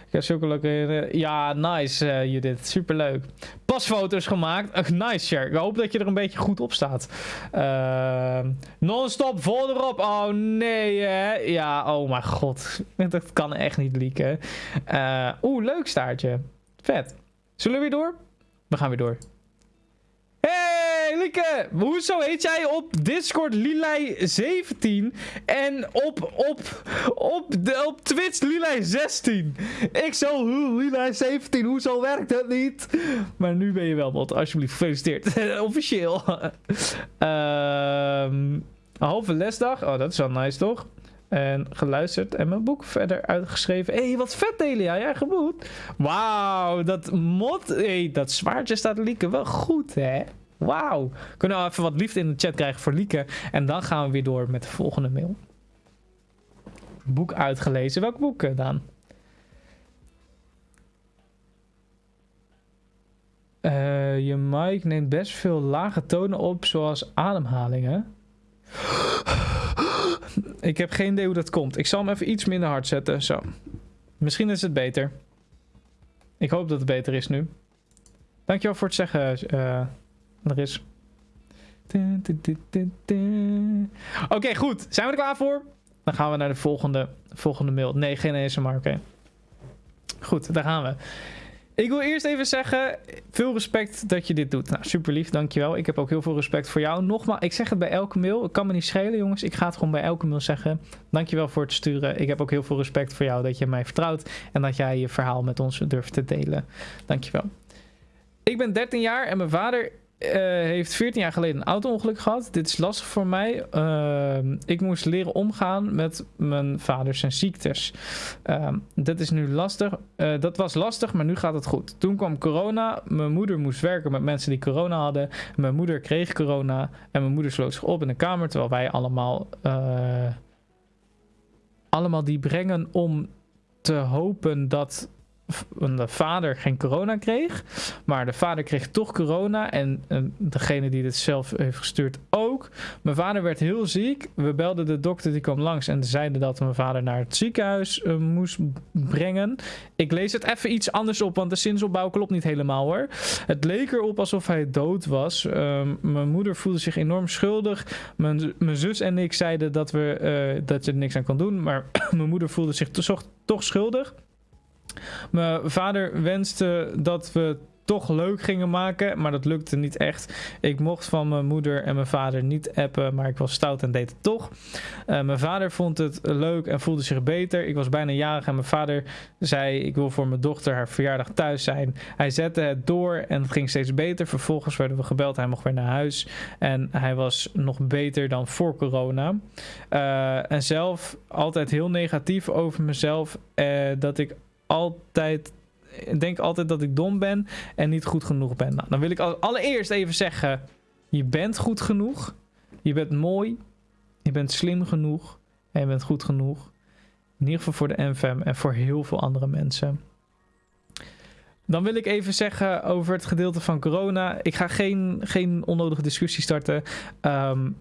Ik heb zulke leuke... ja, nice uh, Judith. Superleuk. Pasfoto's gemaakt. Uh, nice, Cher. Ik hoop dat je er een beetje goed op staat. Uh, Non-stop vol erop. Oh, nee, hè. Ja, oh mijn god. Dat kan echt niet leaken. Oeh, leuk staartje. Vet. Zullen we weer door? We gaan weer door. Hey Lieke, hoezo heet jij op Discord Lilai17 en op, op, op, de, op Twitch Lilai16? Ik zo, Lilai17, hoezo werkt dat niet? Maar nu ben je wel bot, alsjeblieft, gefeliciteerd. Officieel. um, een halve lesdag, oh dat is wel nice toch? En geluisterd en mijn boek verder uitgeschreven. Hé, hey, wat vet Delia, jij geboet. Wauw, dat mod, hey, dat zwaardje staat Lieke wel goed hè. Wauw. Kunnen we even wat liefde in de chat krijgen voor Lieke. En dan gaan we weer door met de volgende mail. Boek uitgelezen. Welk boek uh, dan? Uh, je mic neemt best veel lage tonen op, zoals ademhalingen. Ik heb geen idee hoe dat komt. Ik zal hem even iets minder hard zetten. Zo. Misschien is het beter. Ik hoop dat het beter is nu. Dankjewel voor het zeggen, uh, er is. Oké, goed. Zijn we er klaar voor? Dan gaan we naar de volgende, volgende mail. Nee, geen ASMR, oké. Goed, daar gaan we. Ik wil eerst even zeggen, veel respect dat je dit doet. Nou, super lief, dankjewel. Ik heb ook heel veel respect voor jou. Nogmaals, ik zeg het bij elke mail. Het kan me niet schelen, jongens. Ik ga het gewoon bij elke mail zeggen. Dankjewel voor het sturen. Ik heb ook heel veel respect voor jou dat je mij vertrouwt. En dat jij je verhaal met ons durft te delen. Dankjewel. Ik ben 13 jaar en mijn vader uh, heeft 14 jaar geleden een auto-ongeluk gehad. Dit is lastig voor mij. Uh, ik moest leren omgaan met mijn vader zijn ziektes. Uh, dat is nu lastig. Uh, dat was lastig, maar nu gaat het goed. Toen kwam corona. Mijn moeder moest werken met mensen die corona hadden. Mijn moeder kreeg corona. En mijn moeder sloot zich op in de kamer. Terwijl wij allemaal, allemaal die brengen om te hopen dat de vader geen corona kreeg. Maar de vader kreeg toch corona. En, degene die dit zelf heeft gestuurd ook. Mijn vader werd heel ziek. We belden de dokter, die kwam langs. En zeiden dat mijn vader naar het ziekenhuis uh, moest brengen. Ik lees het even iets anders op. Want de zinsopbouw klopt niet helemaal hoor. Het leek erop alsof hij dood was. Uh, mijn moeder voelde zich enorm schuldig. Mijn, mijn zus en ik zeiden dat, we, uh, dat je er niks aan kon doen. Maar mijn moeder voelde zich toch, toch schuldig. Mijn vader wenste dat we toch leuk gingen maken, maar dat lukte niet echt. Ik mocht van mijn moeder en mijn vader niet appen, maar ik was stout en deed het toch. Uh, mijn vader vond het leuk en voelde zich beter. Ik was bijna jarig en mijn vader zei: Ik wil voor mijn dochter haar verjaardag thuis zijn. Hij zette het door en het ging steeds beter. Vervolgens werden we gebeld, hij mocht weer naar huis en hij was nog beter dan voor corona. Uh, en zelf altijd heel negatief over mezelf, uh, dat ik altijd denk altijd dat ik dom ben en niet goed genoeg ben. Nou, dan wil ik allereerst even zeggen: je bent goed genoeg. Je bent mooi. Je bent slim genoeg. En je bent goed genoeg. In ieder geval voor de NFM en voor heel veel andere mensen. Dan wil ik even zeggen over het gedeelte van corona. Ik ga geen, geen onnodige discussie starten. Um,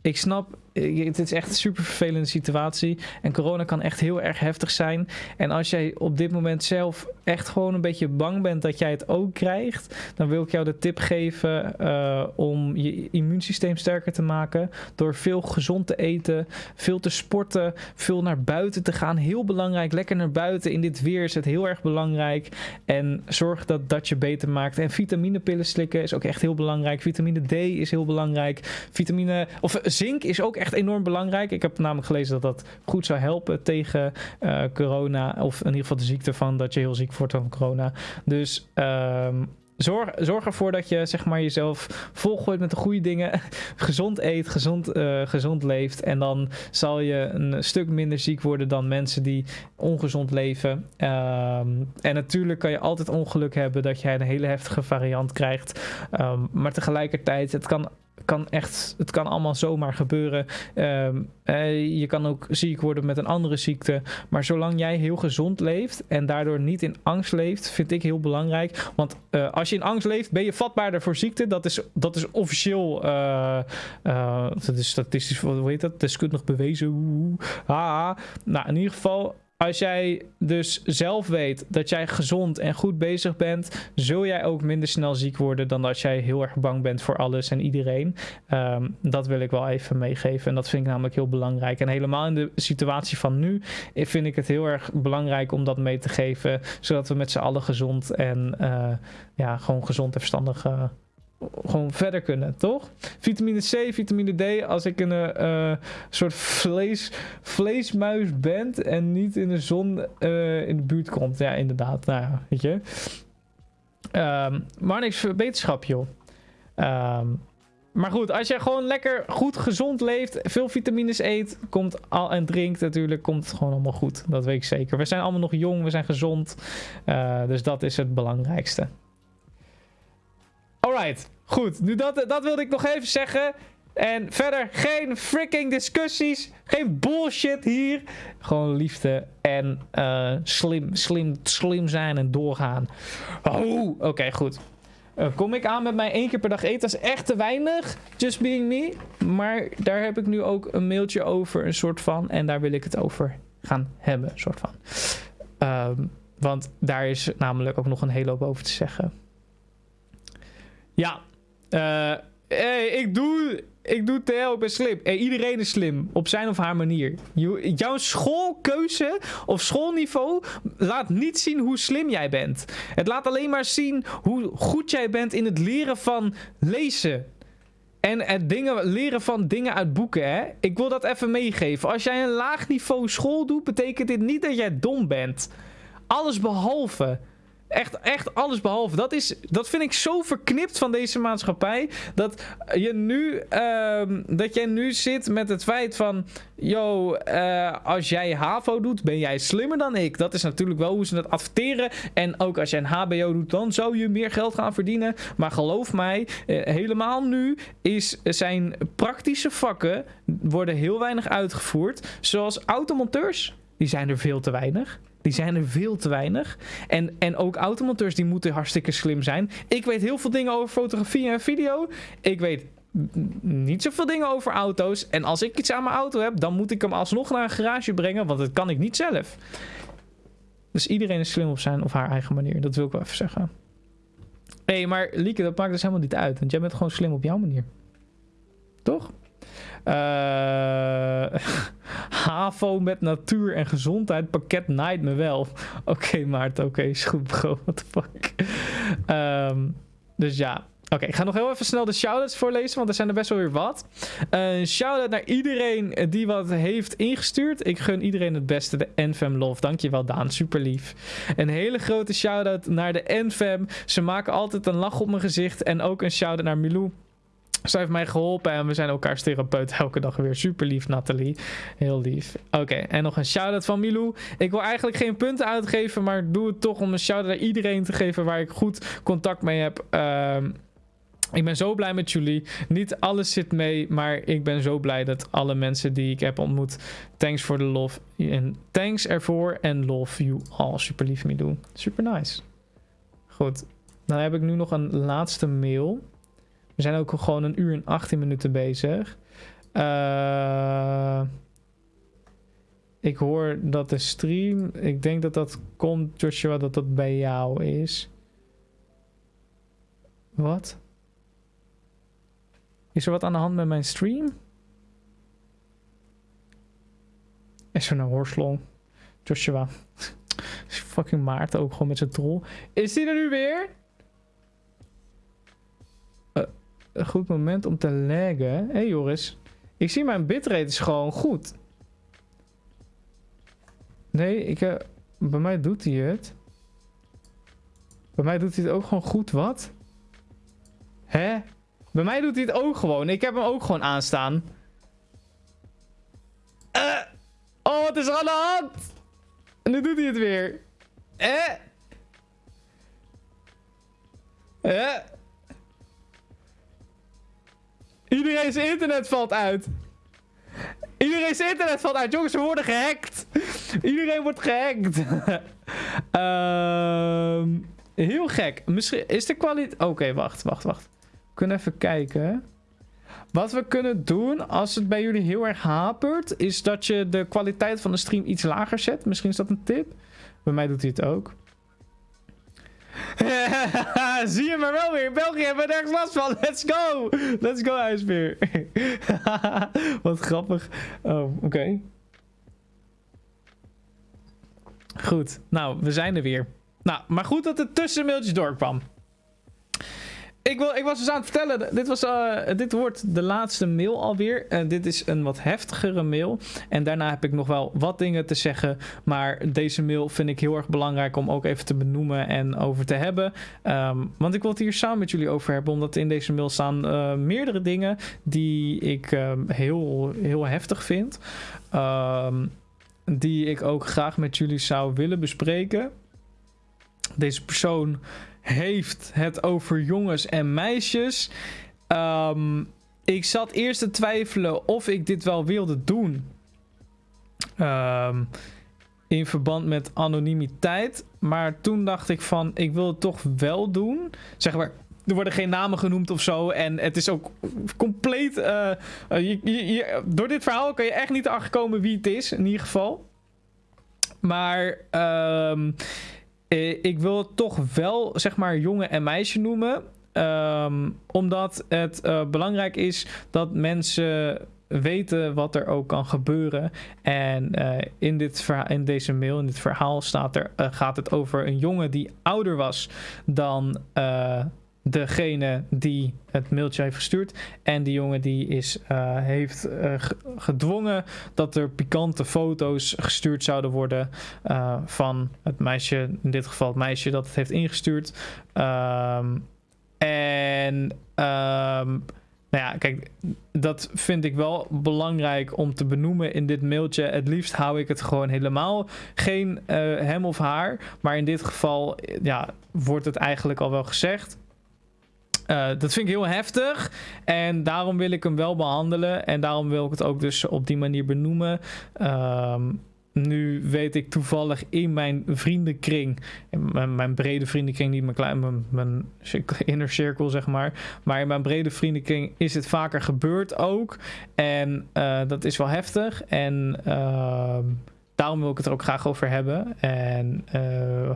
ik snap, het is echt een super vervelende situatie. En corona kan echt heel erg heftig zijn. En als jij op dit moment zelf echt gewoon een beetje bang bent dat jij het ook krijgt, dan wil ik jou de tip geven uh, om je immuunsysteem sterker te maken. Door veel gezond te eten, veel te sporten, veel naar buiten te gaan. Heel belangrijk, lekker naar buiten. In dit weer is het heel erg belangrijk. En zorg dat dat je beter maakt. En vitaminepillen slikken is ook echt heel belangrijk. Vitamine D is heel belangrijk. Vitamine, of zink is ook enorm belangrijk. Ik heb namelijk gelezen dat dat goed zou helpen tegen uh, corona. Of in ieder geval de ziekte van dat je heel ziek wordt van corona. Dus um, Zorg, zorg ervoor dat je zeg maar, jezelf volgooit met de goede dingen. gezond eet, gezond, uh, gezond leeft. En dan zal je een stuk minder ziek worden dan mensen die ongezond leven. Um, en natuurlijk kan je altijd ongeluk hebben dat jij een hele heftige variant krijgt. Um, maar tegelijkertijd, het kan kan echt, het kan allemaal zomaar gebeuren. Ehm, eh, je kan ook ziek worden met een andere ziekte. Maar zolang jij heel gezond leeft en daardoor niet in angst leeft, vind ik heel belangrijk. Want eh, als je in angst leeft, ben je vatbaarder voor ziekte. Dat is, dat is officieel, uh, dat is statistisch, hoe heet dat? Deskundig bewezen. Ah, nou, in ieder geval, als jij dus zelf weet dat jij gezond en goed bezig bent, zul jij ook minder snel ziek worden dan als jij heel erg bang bent voor alles en iedereen. Ehm, dat wil ik wel even meegeven. En dat vind ik namelijk heel belangrijk. En helemaal in de situatie van nu vind ik het heel erg belangrijk om dat mee te geven, zodat we met z'n allen gezond en uh, ja, gewoon gezond en verstandig uh, gewoon verder kunnen, toch? Vitamine C, vitamine D. Als ik een uh, soort vlees, vleesmuis ben en niet in de zon uh, in de buurt komt. Ja, inderdaad. Nou ja, weet je. Um, maar niks wetenschap, joh. Um, maar goed, als je gewoon lekker goed gezond leeft, veel vitamines eet, komt al en drinkt natuurlijk, komt het gewoon allemaal goed. Dat weet ik zeker. We zijn allemaal nog jong, we zijn gezond. Uh, dus dat is het belangrijkste. Alright, goed. Nu dat, dat wilde ik nog even zeggen. En verder geen freaking discussies. Geen bullshit hier. Gewoon liefde en uh, slim, slim, slim zijn en doorgaan. Oh, oké, goed. Uh, kom ik aan met mij één keer per dag eten? Dat is echt te weinig. Just being me. Maar daar heb ik nu ook een mailtje over, een soort van. En daar wil ik het over gaan hebben, een soort van. Um, want daar is namelijk ook nog een hele hoop over te zeggen. Ja. Uh, hey, ik doe, ik doe TL, ik slim. Hey, iedereen is slim, op zijn of haar manier. jouw schoolkeuze of schoolniveau laat niet zien hoe slim jij bent. Het laat alleen maar zien hoe goed jij bent in het leren van lezen. En het dingen, leren van dingen uit boeken, hè. Ik wil dat even meegeven. Als jij een laag niveau school doet, betekent dit niet dat jij dom bent. Alles behalve. Echt, echt alles behalve. Dat, is, dat vind ik zo verknipt van deze maatschappij. Dat je nu, uh, dat jij nu zit met het feit van. Yo, uh, als jij HAVO doet, ben jij slimmer dan ik. Dat is natuurlijk wel hoe ze het adverteren. En ook als jij een HBO doet, dan zou je meer geld gaan verdienen. Maar geloof mij, uh, helemaal nu is, zijn praktische vakken worden heel weinig uitgevoerd. Zoals automonteurs, die zijn er veel te weinig. Die zijn er veel te weinig. En, en ook automonteurs die moeten hartstikke slim zijn. Ik weet heel veel dingen over fotografie en video. Ik weet niet zoveel dingen over auto's. En als ik iets aan mijn auto heb, dan moet ik hem alsnog naar een garage brengen. Want dat kan ik niet zelf. Dus iedereen is slim op zijn of haar eigen manier. Dat wil ik wel even zeggen. Hé, maar Lieke, dat maakt dus helemaal niet uit. Want jij bent gewoon slim op jouw manier. Toch? Uh, HAVO met natuur en gezondheid. Pakket naait me wel. Oké, okay, Maarten. Oké, okay, is goed, bro. What the fuck. Um, dus ja. Oké, ik ga nog heel even snel de shoutouts voorlezen, want er zijn er best wel weer wat. Een uh, shout-out naar iedereen die wat heeft ingestuurd. Ik gun iedereen het beste, de NFM Love. Dankjewel Daan, super lief. Een hele grote shout-out naar de NFM. Ze maken altijd een lach op mijn gezicht. En ook een shout-out naar Milou. Zij heeft mij geholpen en we zijn elkaars therapeut elke dag weer. Super lief, Nathalie. Heel lief. Oké, en nog een shout-out van Milou. Ik wil eigenlijk geen punten uitgeven, maar doe het toch om een shout-out naar iedereen te geven waar ik goed contact mee heb. Uh, ik ben zo blij met jullie. Niet alles zit mee, maar ik ben zo blij dat alle mensen die ik heb ontmoet. Thanks for the love. En thanks ervoor en love you all. Super lief, Milou. Super nice. Goed. Dan heb ik nu nog een laatste mail. We zijn ook gewoon een uur en 18 minuten bezig. Uh, ik hoor dat de stream... Ik denk dat dat komt, Joshua, dat dat bij jou is. Wat? Is er wat aan de hand met mijn stream? Is er nou hoorslong? Joshua. Fucking Maarten ook gewoon met zijn troll. Is die er nu weer? Een goed moment om te laggen. Hé hey Joris, ik zie mijn bitrate is gewoon goed. Nee, ik, uh, bij mij doet hij het. Bij mij doet hij het ook gewoon goed, wat? Hè? Bij mij doet hij het ook gewoon. Ik heb hem ook gewoon aanstaan. Uh, oh, wat is aan de hand? En nu doet hij het weer. Eh? Eh? Iedereen zijn internet valt uit. Iedereen zijn internet valt uit. Jongens, we worden gehackt. Iedereen wordt gehackt. Ehm heel gek. Misschien is de kwaliteit... Oké, wacht, wacht, wacht. We kunnen even kijken. Wat we kunnen doen als het bij jullie heel erg hapert... is dat je de kwaliteit van de stream iets lager zet. Misschien is dat een tip. Bij mij doet hij het ook. Zie je maar wel weer. België hebben we nergens last van. Let's go. Let's go, ijsbeer. Wat grappig. Oh, oké. Goed. Nou, we zijn er weer. Nou, maar goed dat het tussenmailtjes doorkwam. Ik, wil, ik was dus aan het vertellen, dit, was, uh, dit wordt de laatste mail alweer. En dit is een wat heftigere mail. En daarna heb ik nog wel wat dingen te zeggen. Maar deze mail vind ik heel erg belangrijk om ook even te benoemen en over te hebben. Um, want ik wil het hier samen met jullie over hebben. Omdat in deze mail staan uh, meerdere dingen die ik uh, heel, heel heftig vind. Um, die ik ook graag met jullie zou willen bespreken. Deze persoon heeft het over jongens en meisjes. Um, ik zat eerst te twijfelen of ik dit wel wilde doen. Um, in verband met anonimiteit. Maar toen dacht ik van, ik wil het toch wel doen. Zeg maar, er worden geen namen genoemd of zo. En het is ook compleet... Uh, je, je, door dit verhaal kan je echt niet achterkomen wie het is, in ieder geval. Maar... Um, eh, ik wil het toch wel, zeg maar, jongen en meisje noemen. Um, omdat het uh, belangrijk is dat mensen weten wat er ook kan gebeuren. En uh, in, dit in deze mail, in dit verhaal, staat er, gaat het over een jongen die ouder was dan degene die het mailtje heeft gestuurd. En die jongen die is, uh, heeft uh, gedwongen dat er pikante foto's gestuurd zouden worden uh, van het meisje, in dit geval het meisje dat het heeft ingestuurd. Um, en um, nou ja, kijk, dat vind ik wel belangrijk om te benoemen in dit mailtje. Het liefst hou ik het gewoon helemaal geen hem of haar. Maar in dit geval ja, wordt het eigenlijk al wel gezegd. Uh, dat vind ik heel heftig. En daarom wil ik hem wel behandelen. En daarom wil ik het ook dus op die manier benoemen. Um, nu weet ik toevallig in mijn vriendenkring, in mijn, brede vriendenkring, niet mijn, klein, mijn, inner cirkel zeg maar, maar in mijn brede vriendenkring is het vaker gebeurd ook. En uh, dat is wel heftig. En uh, daarom wil ik het er ook graag over hebben. En uh,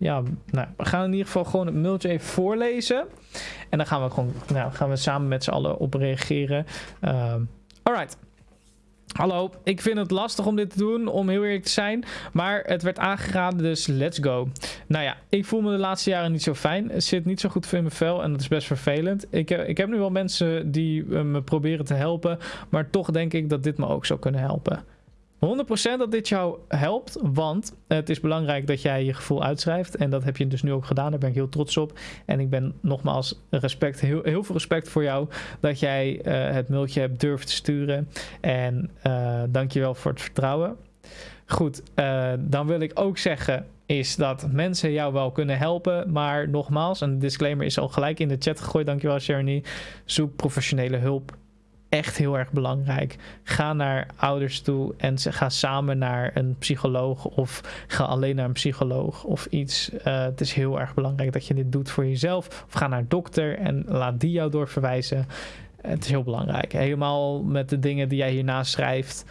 ja, nou, we gaan in ieder geval gewoon het mailtje even voorlezen. En dan gaan we gewoon, nou, gaan we samen met z'n allen op reageren. Uh, alright. Hallo, ik vind het lastig om dit te doen, om heel eerlijk te zijn. Maar het werd aangeraden, dus let's go. Nou ja, ik voel me de laatste jaren niet zo fijn. Het zit niet zo goed in mijn vel en dat is best vervelend. Ik heb, ik heb nu wel mensen die me proberen te helpen. Maar toch denk ik dat dit me ook zou kunnen helpen. 100% dat dit jou helpt, want het is belangrijk dat jij je gevoel uitschrijft. En dat heb je dus nu ook gedaan, daar ben ik heel trots op. En ik ben nogmaals respect, heel, heel veel respect voor jou dat jij uh, het mailtje hebt durven te sturen. En uh, dankjewel voor het vertrouwen. Goed, uh, dan wil ik ook zeggen is dat mensen jou wel kunnen helpen. Maar nogmaals, een disclaimer is al gelijk in de chat gegooid. Dankjewel Sherny. Zoek professionele hulp echt heel erg belangrijk. Ga naar ouders toe en ga samen naar een psycholoog of ga alleen naar een psycholoog of iets. Uh, het is heel erg belangrijk dat je dit doet voor jezelf. Of ga naar een dokter en laat die jou doorverwijzen. Het is heel belangrijk. Helemaal met de dingen die jij hierna schrijft,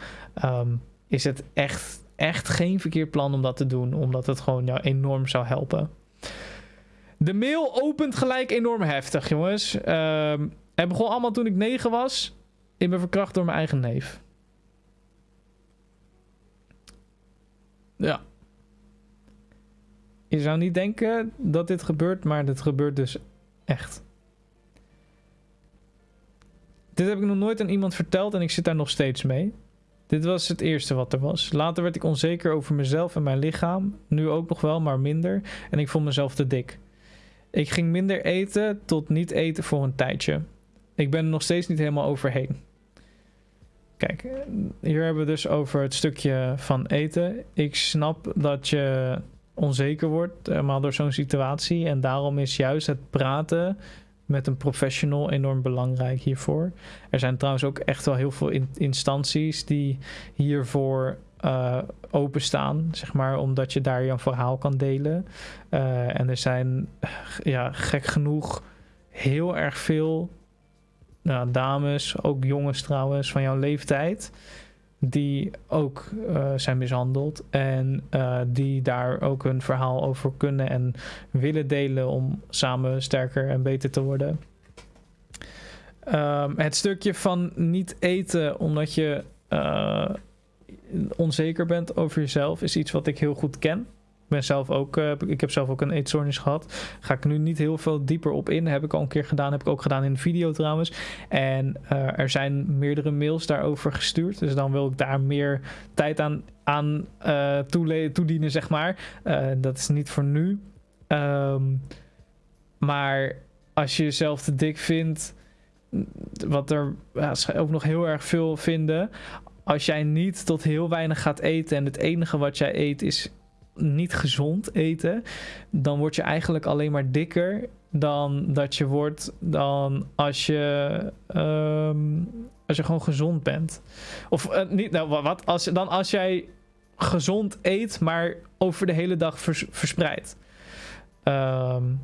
um, is het echt, echt geen verkeerd plan om dat te doen, omdat het gewoon jou enorm zou helpen. De mail opent gelijk enorm heftig, jongens. Um, het begon allemaal toen ik 9 was. Ik ben verkracht door mijn eigen neef. Ja. Je zou niet denken dat dit gebeurt, maar dit gebeurt dus echt. Dit heb ik nog nooit aan iemand verteld en ik zit daar nog steeds mee. Dit was het eerste wat er was. Later werd ik onzeker over mezelf en mijn lichaam. Nu ook nog wel, maar minder. En ik vond mezelf te dik. Ik ging minder eten tot niet eten voor een tijdje. Ik ben er nog steeds niet helemaal overheen. Kijk, hier hebben we dus over het stukje van eten. Ik snap dat je onzeker wordt, helemaal door zo'n situatie. En daarom is juist het praten met een professional enorm belangrijk hiervoor. Er zijn trouwens ook echt wel heel veel instanties die hiervoor uh, openstaan, zeg maar, omdat je daar je verhaal kan delen. Uh, en er zijn, ja, gek genoeg, heel erg veel nou, dames, ook jongens trouwens, van jouw leeftijd, die ook uh, zijn mishandeld en die daar ook hun verhaal over kunnen en willen delen om samen sterker en beter te worden. Um, het stukje van niet eten omdat je onzeker bent over jezelf, is iets wat ik heel goed ken. Ben zelf ook, uh, ik heb zelf ook een eetstoornis gehad. Ga ik nu niet heel veel dieper op in. Heb ik al een keer gedaan. Heb ik ook gedaan in een video trouwens. En uh, er zijn meerdere mails daarover gestuurd. Dus dan wil ik daar meer tijd aan, aan uh, toedienen, zeg maar. dat is niet voor nu. Um, maar als je jezelf te dik vindt wat er ja, ook nog heel erg veel vinden als jij niet tot heel weinig gaat eten en het enige wat jij eet is niet gezond eten, dan word je eigenlijk alleen maar dikker dan dat je wordt dan als je, um, als je gewoon gezond bent. Of uh, niet, nou wat, als, dan als jij gezond eet, maar over de hele dag vers, verspreidt. Um,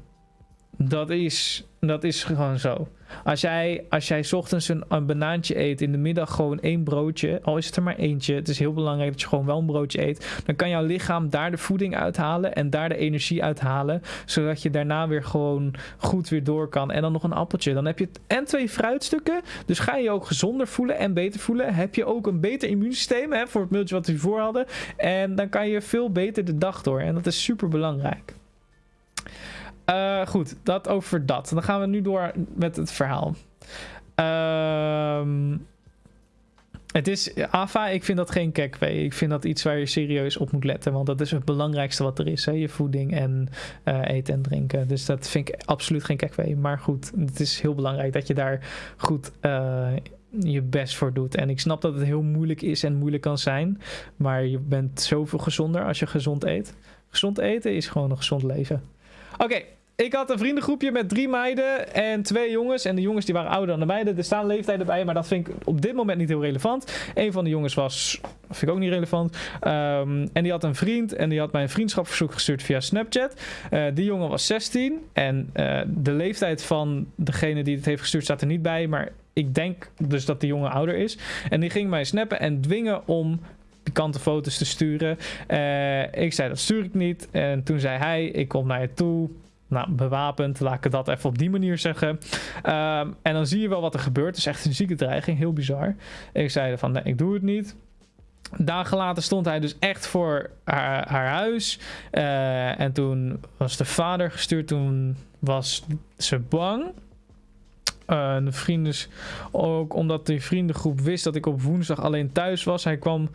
dat is, dat is gewoon zo. Als jij, als jij ochtends een, een banaantje eet, in de middag gewoon één broodje, al is het er maar eentje, het is heel belangrijk dat je gewoon wel een broodje eet, dan kan jouw lichaam daar de voeding uithalen en daar de energie uithalen, zodat je daarna weer gewoon goed weer door kan. En dan nog een appeltje. Dan heb je en twee fruitstukken, dus ga je je ook gezonder voelen en beter voelen. Heb je ook een beter immuunsysteem hè, voor het mailtje wat we hiervoor hadden. En dan kan je veel beter de dag door. En dat is super belangrijk. Uh, goed, dat over dat. Dan gaan we nu door met het verhaal. Ehm het is, AFA, ik vind dat geen kekwee. Ik vind dat iets waar je serieus op moet letten. Want dat is het belangrijkste wat er is. Hè? Je voeding en uh, eten en drinken. Dus dat vind ik absoluut geen kekwee. Maar goed, het is heel belangrijk dat je daar goed uh, je best voor doet. En ik snap dat het heel moeilijk is en moeilijk kan zijn. Maar je bent zoveel gezonder als je gezond eet. Gezond eten is gewoon een gezond leven. Oké, ik had een vriendengroepje met drie meiden en twee jongens. En de jongens die waren ouder dan de meiden. Er staan leeftijden bij, maar dat vind ik op dit moment niet heel relevant. Een van de jongens was, vind ik ook niet relevant. Um, en die had een vriend en die had mij een vriendschapverzoek gestuurd via Snapchat. Uh, die jongen was 16 en uh, de leeftijd van degene die het heeft gestuurd staat er niet bij. Maar ik denk dus dat die jongen ouder is. En die ging mij snappen en dwingen om pikante foto's te sturen. Uh, ik zei dat stuur ik niet. En toen zei hij, ik kom naar je toe nou, bewapend, laat ik dat even op die manier zeggen. Um, en dan zie je wel wat er gebeurt. Het is echt een zieke dreiging, heel bizar. Ik zei van, nee, ik doe het niet. Dagen later stond hij dus echt voor haar, huis. Uh, en toen was de vader gestuurd. Toen was ze bang. Uh, de vrienden, ook omdat die vriendengroep wist dat ik op woensdag alleen thuis was. Hij kwam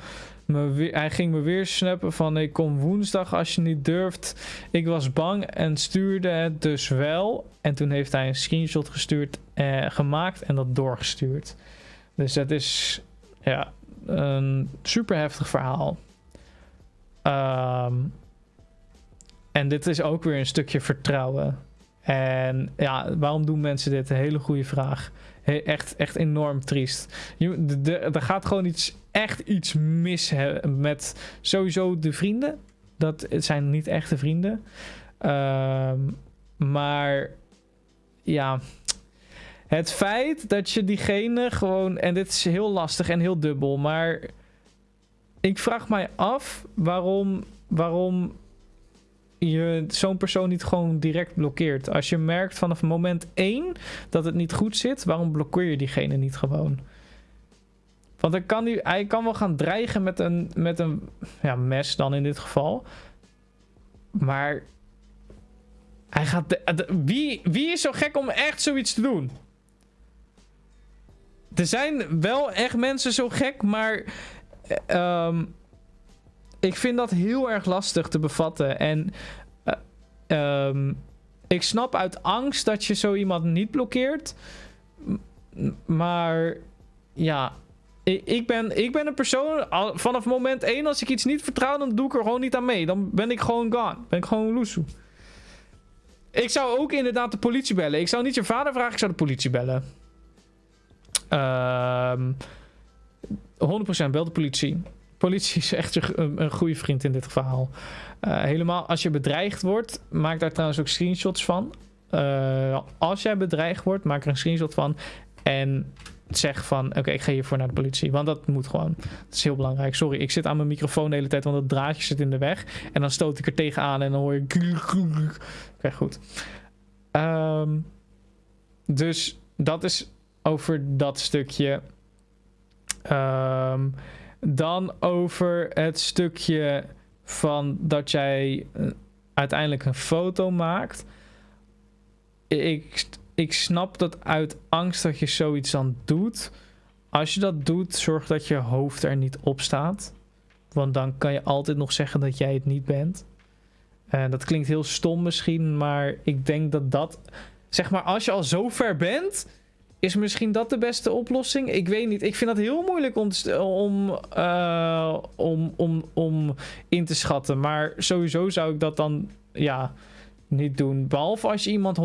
hij ging me weer snappen van ik kom woensdag als je niet durft. Ik was bang en stuurde het dus wel. En toen heeft hij een screenshot gestuurd, eh, gemaakt en dat doorgestuurd. Dus dat is ja, een super heftig verhaal. Um, en dit is ook weer een stukje vertrouwen. En ja, waarom doen mensen dit? Een hele goede vraag. echt, echt enorm triest. Er gaat gewoon iets, echt iets mis met sowieso de vrienden. Dat zijn niet echte vrienden. Uh, maar ja, het feit dat je diegene gewoon. En dit is heel lastig en heel dubbel. Maar ik vraag mij af waarom. Waarom je zo'n persoon niet gewoon direct blokkeert. Als je merkt vanaf moment 1 dat het niet goed zit, waarom blokkeer je diegene niet gewoon? Want dan kan hij, hij kan wel gaan dreigen met een, met een ja, mes dan in dit geval. Maar hij gaat de, wie, wie is zo gek om echt zoiets te doen? Er zijn wel echt mensen zo gek, maar um, ik vind dat heel erg lastig te bevatten. En uh, um, ik snap uit angst dat je zo iemand niet blokkeert. Maar ja, ik, ben, ik ben een persoon. Vanaf moment 1, als ik iets niet vertrouw, dan doe ik er gewoon niet aan mee. Dan ben ik gewoon gone. Ben ik gewoon loesoe. ik zou ook inderdaad de politie bellen. Ik zou niet je vader vragen, ik zou de politie bellen. Ehm 100% bel de politie. Politie is echt een, een goede vriend in dit verhaal. Uh, helemaal als je bedreigd wordt, maak daar trouwens ook screenshots van. Uh, als jij bedreigd wordt, maak er een screenshot van. En zeg van, oké, ik ga hiervoor naar de politie. Want dat moet gewoon. Dat is heel belangrijk. Sorry, ik zit aan mijn microfoon de hele tijd, want dat draadje zit in de weg. En dan stoot ik er tegenaan en dan hoor je... Oké, goed. Um, dus dat is over dat stukje. Um, dan over het stukje van dat jij eh, uiteindelijk een foto maakt. Ik, ik snap dat uit angst dat je zoiets dan doet. Als je dat doet, zorg dat je hoofd er niet op staat. Want dan kan je altijd nog zeggen dat jij het niet bent. En uh, dat klinkt heel stom misschien, maar ik denk dat dat... Zeg maar, als je al zo ver bent is misschien dat de beste oplossing? Ik weet niet. Ik vind dat heel moeilijk om, om, uh, om, om, om in te schatten. Maar sowieso zou ik dat dan ja, niet doen. Behalve als je iemand 100%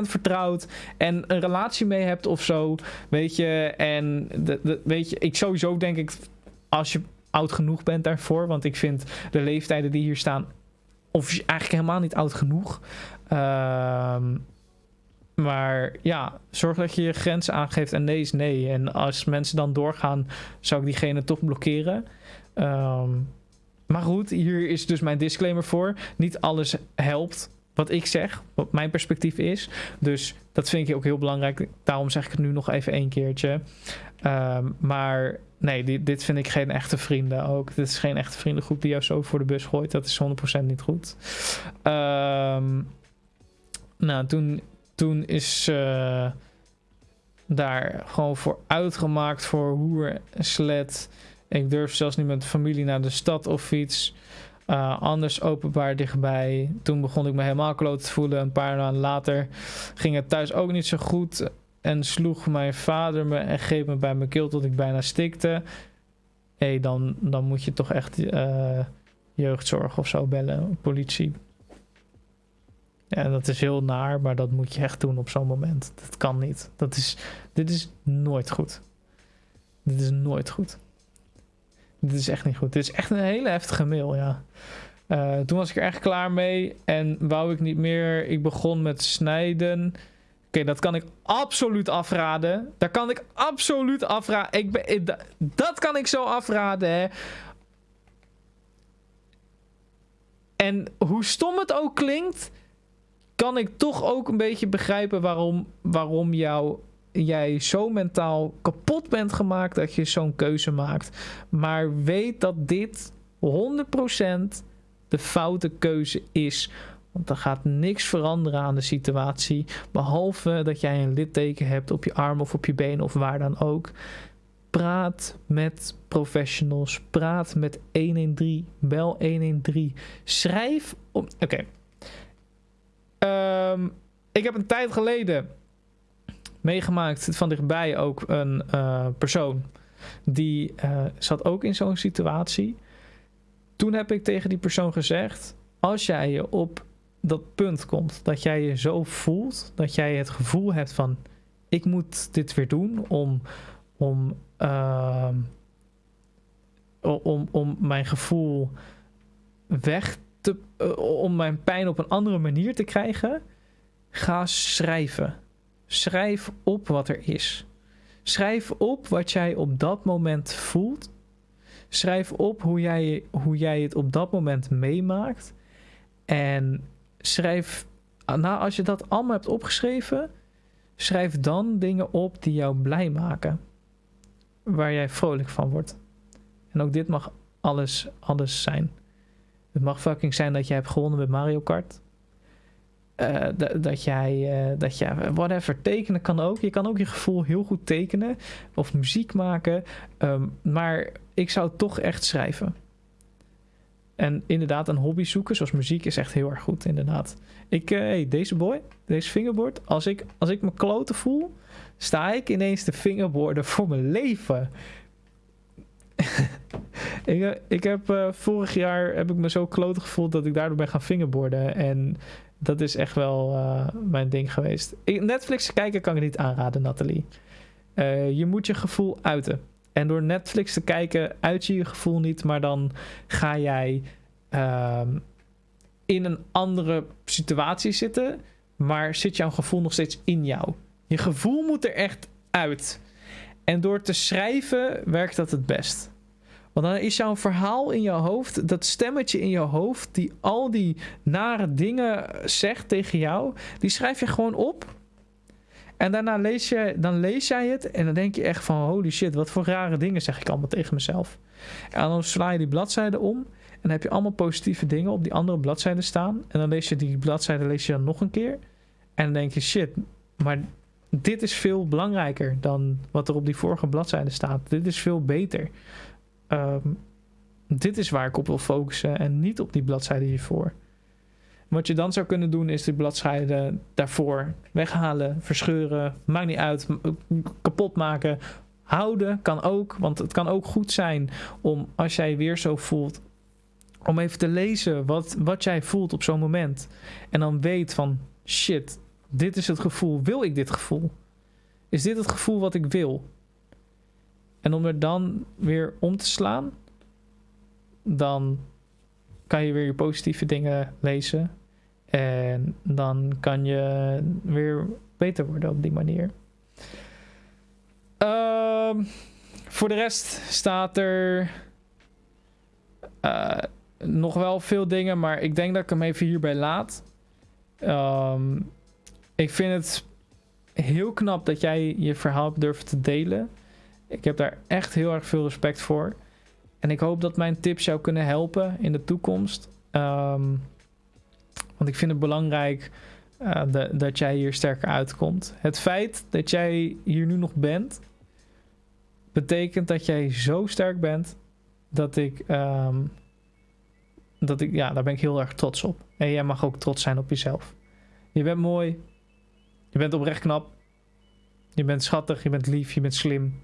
vertrouwt en een relatie mee hebt of zo. Weet je, en de, de, weet je, ik sowieso denk ik als je oud genoeg bent daarvoor. Want ik vind de leeftijden die hier staan, of eigenlijk helemaal niet oud genoeg. Ehm maar ja, zorg dat je je grenzen aangeeft en nee is nee. En als mensen dan doorgaan, zou ik diegene toch blokkeren. Um, maar goed, hier is dus mijn disclaimer voor. Niet alles helpt wat ik zeg, wat mijn perspectief is. Dus dat vind ik ook heel belangrijk. Daarom zeg ik het nu nog even één keertje. Um, maar nee, dit, dit, vind ik geen echte vrienden ook. Dit is geen echte vriendengroep die jou zo voor de bus gooit. Dat is 100% niet goed. Um, nou, toen toen is uh, daar gewoon voor uitgemaakt voor hoer en sled. Ik durf zelfs niet met de familie naar de stad of iets. Uh, anders openbaar dichtbij. Toen begon ik me helemaal kloot te voelen. Een paar maanden later ging het thuis ook niet zo goed. En sloeg mijn vader me en greep me bij mijn keel tot ik bijna stikte. Hé, hey, dan, dan moet je toch echt uh, jeugdzorg of zo bellen, politie. Ja, dat is heel naar, maar dat moet je echt doen op zo'n moment. Dat kan niet. Dat is, dit is nooit goed. Dit is nooit goed. Dit is echt niet goed. Dit is echt een hele heftige mail, ja. Uh, toen was ik er echt klaar mee en wou ik niet meer. Ik begon met snijden. Oké, dat kan ik absoluut afraden. Daar kan ik absoluut afraden. Ik ben, dat kan ik zo afraden, hè. En hoe stom het ook klinkt, kan ik toch ook een beetje begrijpen waarom, waarom jou, jij zo mentaal kapot bent gemaakt dat je zo'n keuze maakt. Maar weet dat dit 100% de foute keuze is. Want er gaat niks veranderen aan de situatie. Behalve dat jij een litteken hebt op je arm of op je been of waar dan ook. Praat met professionals. Praat met 113. Bel 113. Schrijf. Oké. Um, ik heb een tijd geleden meegemaakt van dichtbij ook een uh, persoon die uh, zat ook in zo'n situatie. Toen heb ik tegen die persoon gezegd: als jij je op dat punt komt dat jij je zo voelt, dat jij het gevoel hebt van ik moet dit weer doen om, om, uh, om, om mijn gevoel weg te, om mijn pijn op een andere manier te krijgen, ga schrijven. Schrijf op wat er is. Schrijf op wat jij op dat moment voelt. Schrijf op hoe jij, hoe jij het op dat moment meemaakt. En schrijf, nou, als je dat allemaal hebt opgeschreven, schrijf dan dingen op die jou blij maken. Waar jij vrolijk van wordt. En ook dit mag alles, alles zijn. Het mag fucking zijn dat jij hebt gewonnen met Mario Kart. Uh, dat jij, uh, dat jij, whatever, tekenen kan ook. Je kan ook je gevoel heel goed tekenen of muziek maken. Um, maar ik zou toch echt schrijven. En inderdaad, een hobby zoeken, zoals muziek, is echt heel erg goed, inderdaad. Ik, hey, deze boy, deze fingerboard, als ik, als ik me kloten voel, sta ik ineens te fingerboarden voor mijn leven. ik, ik heb vorig jaar heb ik me zo kloten gevoeld dat ik daardoor ben gaan fingerboarden. En Dat is echt wel uh, mijn ding geweest. Netflix kijken kan ik niet aanraden, Nathalie. Uh, je moet je gevoel uiten. En door Netflix te kijken, uit je je gevoel niet, maar dan ga jij uh, in een andere situatie zitten, maar zit jouw gevoel nog steeds in jou. Je gevoel moet er echt uit. En door te schrijven werkt dat het best. Want dan is jouw verhaal in jouw hoofd, dat stemmetje in jouw hoofd, die al die nare dingen zegt tegen jou, die schrijf je gewoon op. En daarna lees je, dan lees jij het en dan denk je echt van holy shit, wat voor rare dingen zeg ik allemaal tegen mezelf. En dan sla je die bladzijde om en dan heb je allemaal positieve dingen op die andere bladzijde staan. En dan lees je die bladzijde lees je dan nog een keer. En dan denk je shit, maar dit is veel belangrijker dan wat er op die vorige bladzijde staat. Dit is veel beter. Um, dit is waar ik op wil focussen en niet op die bladzijde hiervoor. Wat je dan zou kunnen doen is die bladzijde daarvoor weghalen, verscheuren, maakt niet uit, kapot maken. Houden kan ook, want het kan ook goed zijn om als jij weer zo voelt, om even te lezen wat, wat jij voelt op zo'n moment. En dan weet van shit, dit is het gevoel. Wil ik dit gevoel? Is dit het gevoel wat ik wil? En om er dan weer om te slaan, dan kan je weer je positieve dingen lezen. En dan kan je weer beter worden op die manier. Um, voor de rest staat er uh, nog wel veel dingen, maar ik denk dat ik hem even hierbij laat. Um, ik vind het heel knap dat jij je verhaal durft te delen. Ik heb daar echt heel erg veel respect voor. En ik hoop dat mijn tips jou kunnen helpen in de toekomst. Um, want ik vind het belangrijk de, dat jij hier sterker uitkomt. Het feit dat jij hier nu nog bent, betekent dat jij zo sterk bent dat ik, um, dat ik, ja, daar ben ik heel erg trots op. En jij mag ook trots zijn op jezelf. Je bent mooi, je bent oprecht knap, je bent schattig, je bent lief, je bent slim.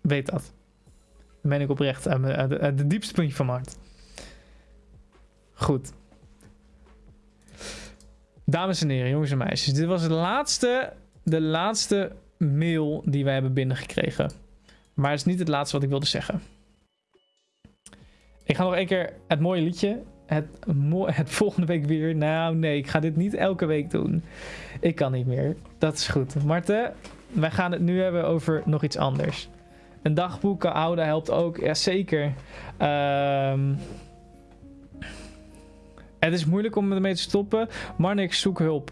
Weet dat. Ben ik oprecht uit, uit de diepste puntje van mijn hart. Goed. Dames en heren, jongens en meisjes. Dit was de laatste, de laatste mail die wij hebben binnengekregen. Maar het is niet het laatste wat ik wilde zeggen. Ik ga nog één keer het mooie liedje. Het, het volgende week weer. Nou nee, ik ga dit niet elke week doen. Ik kan niet meer. Dat is goed. Marten, wij gaan het nu hebben over nog iets anders. Een dagboek houden helpt ook. Jazeker. Ehm... Het is moeilijk om ermee te stoppen. Marnix, zoek hulp.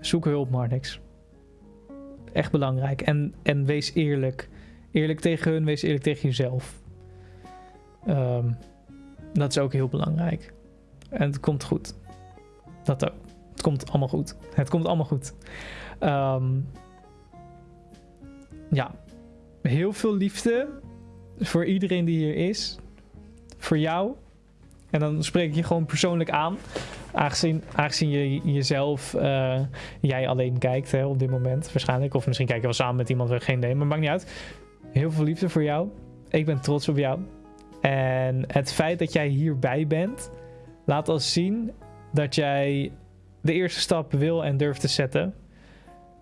Zoek hulp, Marnix. Echt belangrijk. En, en wees eerlijk. Eerlijk tegen hun, wees eerlijk tegen jezelf. Um, dat is ook heel belangrijk. En het komt goed. Dat ook. Het komt allemaal goed. Het komt allemaal goed. Um, ja. Heel veel liefde voor iedereen die hier is. Voor jou. En dan spreek ik je gewoon persoonlijk aan. Aangezien, aangezien je jezelf, uh, jij alleen kijkt hè, op dit moment waarschijnlijk. Of misschien kijk je wel samen met iemand, geen idee. Maar maakt niet uit. Heel veel liefde voor jou. Ik ben trots op jou. En het feit dat jij hierbij bent, laat al zien dat jij de eerste stap wil en durft te zetten.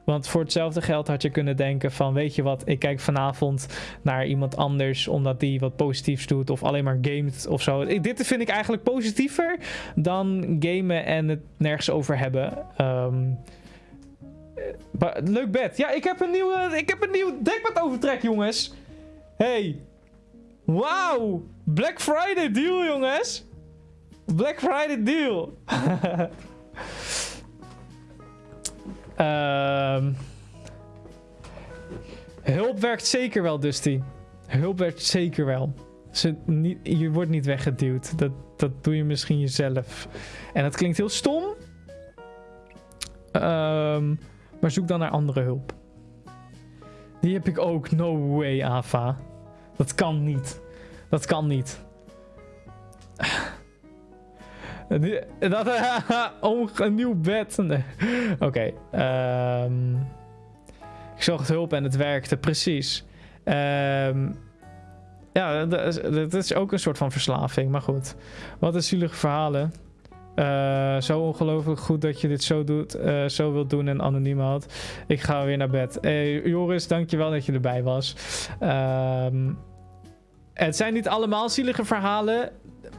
Want voor hetzelfde geld had je kunnen denken van weet je wat, ik kijk vanavond naar iemand anders omdat die wat positiefs doet of alleen maar gamet of zo. Dit vind ik eigenlijk positiever dan gamen en het nergens over hebben. Um, leuk bed. Ja, ik heb een nieuwe, ik heb een nieuw dekbed overtrek jongens. Hey. Wauw. Black Friday deal jongens. Black Friday deal. Uh, hulp werkt zeker wel, Dusty. Hulp werkt zeker wel. Ze, niet, je wordt niet weggeduwd. Dat, dat doe je misschien jezelf. En dat klinkt heel stom. Um, maar zoek dan naar andere hulp. Die heb ik ook. No way, Ava. Dat kan niet. Dat kan niet. Dat, een nieuw bed. Oké. Okay, um, ik zocht hulp en het werkte, precies. Um, ja, dat is, ook een soort van verslaving, maar goed. Wat een zielige verhalen. Uh, zo ongelooflijk goed dat je dit zo, doet, uh, zo wilt doen en anoniem houdt. Ik ga weer naar bed. Hey, Joris, dankjewel dat je erbij was. Uh, het zijn niet allemaal zielige verhalen.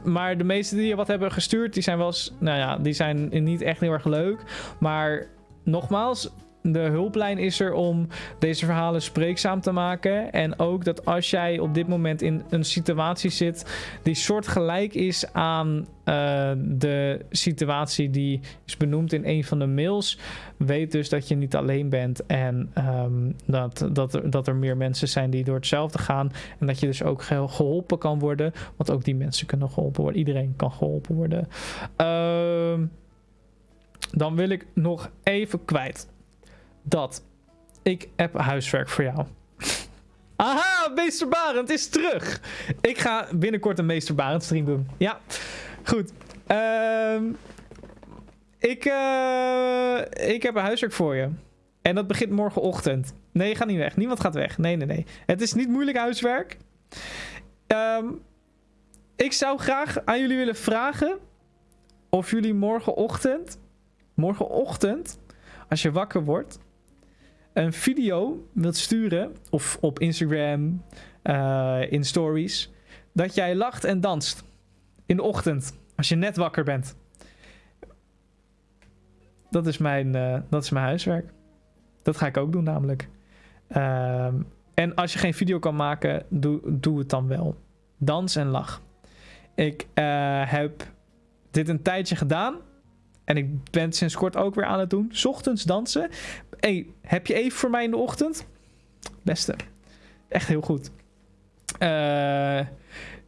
Maar de meeste die je wat hebben gestuurd, die zijn wel nou ja, die zijn niet echt heel erg leuk. Maar nogmaals, de hulplijn is er om deze verhalen spreekzaam te maken. En ook dat als jij op dit moment in een situatie zit die soortgelijk is aan uh, de situatie die is benoemd in een van de mails, weet dus dat je niet alleen bent en um, dat, dat, er, dat er meer mensen zijn die door hetzelfde gaan. En dat je dus ook geholpen kan worden, want ook die mensen kunnen geholpen worden. Iedereen kan geholpen worden. Uh, dan wil ik nog even kwijt dat ik heb huiswerk voor jou. Aha, Meester Barend is terug. Ik ga binnenkort een Meester Barend stream doen. Ja, goed. Uh, ik, uh, ik heb een huiswerk voor je. En dat begint morgenochtend. Nee, ga niet weg. Niemand gaat weg. Nee, nee, nee. Het is niet moeilijk huiswerk. Um, ik zou graag aan jullie willen vragen of jullie morgenochtend, morgenochtend, als je wakker wordt, een video wilt sturen, of op Instagram, uh, in stories, dat jij lacht en danst in de ochtend, als je net wakker bent. Dat is mijn, uh, dat is mijn huiswerk. Dat ga ik ook doen namelijk. Uh, en als je geen video kan maken, doe, doe het dan wel. Dans en lach. Ik uh, heb dit een tijdje gedaan. En ik ben sinds kort ook weer aan het doen. Ochtends dansen hey, heb je even voor mij in de ochtend? Beste. Echt heel goed. Uh,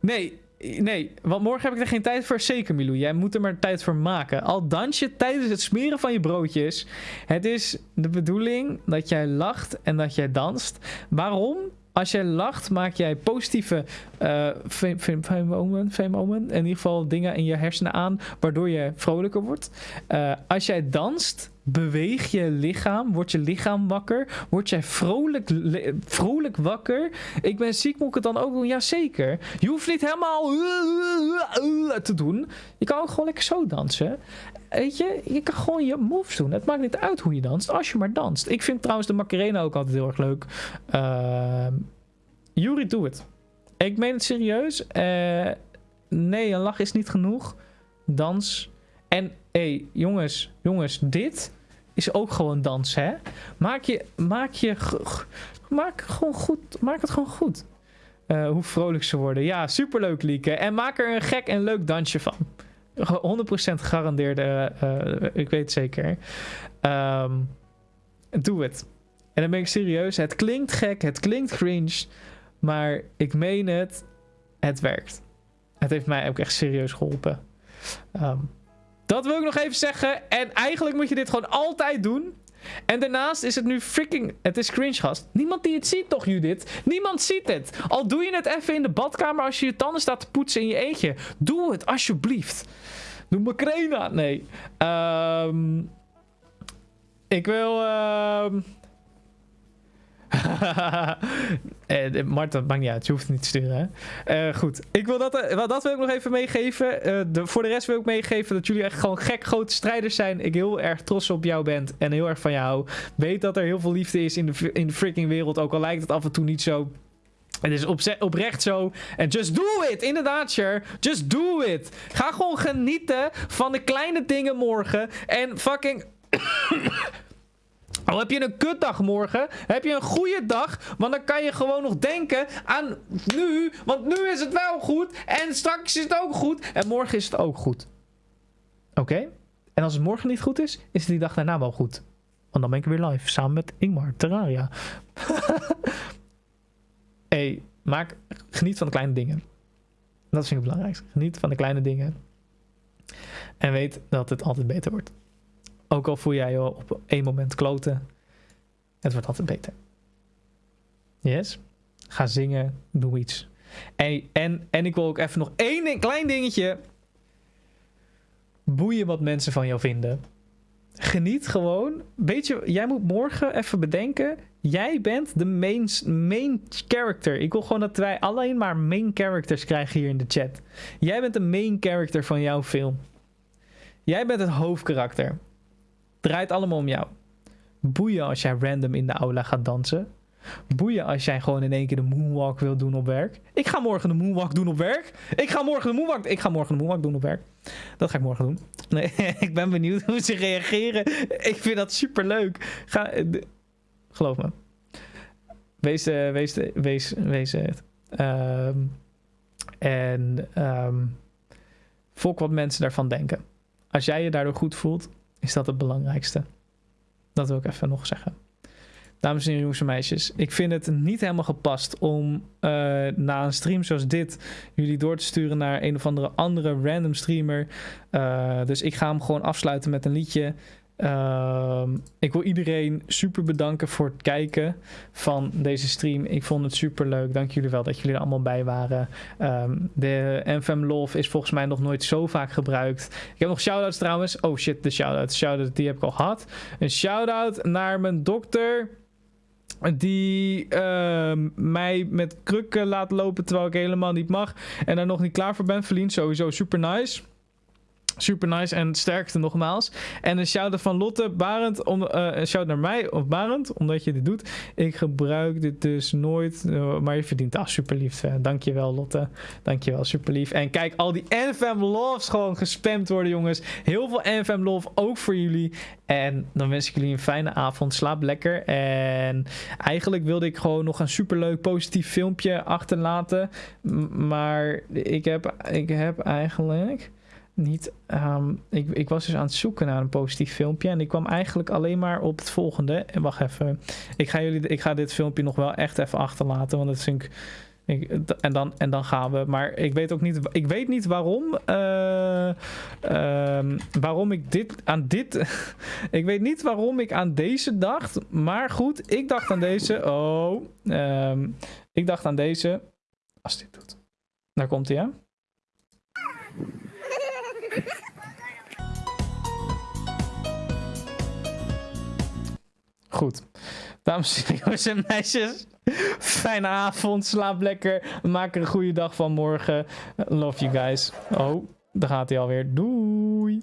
nee, nee, want morgen heb ik er geen tijd voor. Zeker, Milou. Jij moet er maar tijd voor maken. Al dans je tijdens het smeren van je broodjes. Het is de bedoeling dat jij lacht en dat jij danst. Waarom? Als jij lacht, maak jij positieve uh, femomen, in ieder geval dingen in je hersenen aan, waardoor je vrolijker wordt. Uh, als jij danst, beweeg je lichaam, wordt je lichaam wakker, word jij vrolijk, vrolijk wakker. Ik ben ziek, moet ik het dan ook doen? Jazeker. Je hoeft niet helemaal te doen. Je kan ook gewoon lekker zo dansen. Weet je, je kan gewoon je moves doen. Het maakt niet uit hoe je danst, als je maar danst. Ik vind trouwens de Macarena ook altijd heel erg leuk. Uh, Yuri, doe het. Ik meen het serieus. Uh, nee, een lach is niet genoeg. Dans. En hé, hey, jongens, jongens, dit is ook gewoon dansen, hè? Maak je, maak je, maak gewoon goed, maak het gewoon goed. Uh, hoe vrolijk ze worden. Ja, superleuk, Lieke. En maak er een gek en leuk dansje van. 100% gegarandeerde, uh, ik weet zeker. Doe het. En dan ben ik serieus. Het klinkt gek, het klinkt cringe. Maar ik meen het, het werkt. Het heeft mij ook echt serieus geholpen. Um, dat wil ik nog even zeggen. En eigenlijk moet je dit gewoon altijd doen. En daarnaast is het nu freaking... Het is cringe, gast. Niemand die het ziet toch, Judith? Niemand ziet het. Al doe je het even in de badkamer als je je tanden staat te poetsen in je eentje. Doe het, alsjeblieft. Doe Makrena. Nee. Um, ik wil... Uh, eh, Marta, maakt niet uit. Je hoeft het niet te sturen. Uh, goed. Ik wil dat, uh, dat wil ik nog even meegeven. Uh, de, voor de rest wil ik meegeven dat jullie echt gewoon gek grote strijders zijn. Ik heel erg trots op jou ben en heel erg van jou. Weet dat er heel veel liefde is in de, in de freaking wereld. Ook al lijkt het af en toe niet zo. Het is op, oprecht zo. En just do it. Inderdaad, Cher. Just do it. Ga gewoon genieten van de kleine dingen morgen. En fucking... Al heb je een kutdag morgen, heb je een goede dag, want dan kan je gewoon nog denken aan nu, want nu is het wel goed en straks is het ook goed en morgen is het ook goed. Oké? En als het morgen niet goed is, is het die dag daarna wel goed. Want dan ben ik weer live, samen met Ingmar, Terraria. hey, maak, geniet van de kleine dingen. Dat vind ik het belangrijkste. Geniet van de kleine dingen. En weet dat het altijd beter wordt. Ook al voel jij je op één moment kloten. Het wordt altijd beter. Yes? Ga zingen. Doe iets. En, en, en ik wil ook even nog één klein dingetje. Boeien wat mensen van jou vinden. Geniet gewoon. Weet je, jij moet morgen even bedenken. Jij bent de main, main character. Ik wil gewoon dat wij alleen maar main characters krijgen hier in de chat. Jij bent de main character van jouw film. Jij bent het hoofdkarakter. Draait allemaal om jou. Boeien als jij random in de aula gaat dansen. Boeien als jij gewoon in één keer de moonwalk wil doen op werk. Ik ga morgen de moonwalk doen op werk. Ik ga morgen de moonwalk, ik ga morgen de moonwalk doen op werk. Dat ga ik morgen doen. Nee, ik ben benieuwd hoe ze reageren. Ik vind dat super leuk. Ga, geloof me. Wees, uh, wees, wees, wees het. Um, en um, volk wat mensen daarvan denken. Als jij je daardoor goed voelt, is dat het belangrijkste. Dat wil ik even nog zeggen. Dames en heren, jongens en meisjes. Ik vind het niet helemaal gepast om uh, na een stream zoals dit jullie door te sturen naar een of andere andere random streamer. Uh, dus ik ga hem gewoon afsluiten met een liedje. Uh, ik wil iedereen super bedanken voor het kijken van deze stream. Ik vond het super leuk. Dank jullie wel dat jullie er allemaal bij waren. Um, de NFM Love is volgens mij nog nooit zo vaak gebruikt. Ik heb nog shout-outs trouwens. Oh shit, de shout-out. Shout-out, die heb ik al gehad. Een shout-out naar mijn dokter die uh, mij met krukken laat lopen terwijl ik helemaal niet mag en daar nog niet klaar voor ben. Verlien sowieso super nice. Super nice en sterkte nogmaals. En een shout-out van Lotte Barend. Uh, een shout naar mij of Barend, omdat je dit doet. Ik gebruik dit dus nooit, uh, maar je verdient dat. super lief. Uh, dankjewel Lotte. Dankjewel, super lief. En kijk, al die NFM loves gewoon gespamd worden jongens. Heel veel NFM love, ook voor jullie. En dan wens ik jullie een fijne avond. Slaap lekker. En eigenlijk wilde ik gewoon nog een superleuk positief filmpje achterlaten. Maar ik heb, ik heb eigenlijk niet. Um, ik, ik was dus aan het zoeken naar een positief filmpje. En ik kwam eigenlijk alleen maar op het volgende. En wacht even. Ik ga, jullie, ik ga dit filmpje nog wel echt even achterlaten. Want dat vind ik. ik en, dan, en dan gaan we. Maar ik weet ook niet. Ik weet niet waarom. Uh, uh, waarom ik dit aan dit. ik weet niet waarom ik aan deze dacht. Maar goed, ik dacht aan deze. Oh. Um, ik dacht aan deze. Als dit doet. Daar komt hij, hè? Goed. Dames en jongens en meisjes. Fijne avond. Slaap lekker. Maak er een goede dag van morgen. Love you guys. Oh, daar gaat hij alweer. Doei.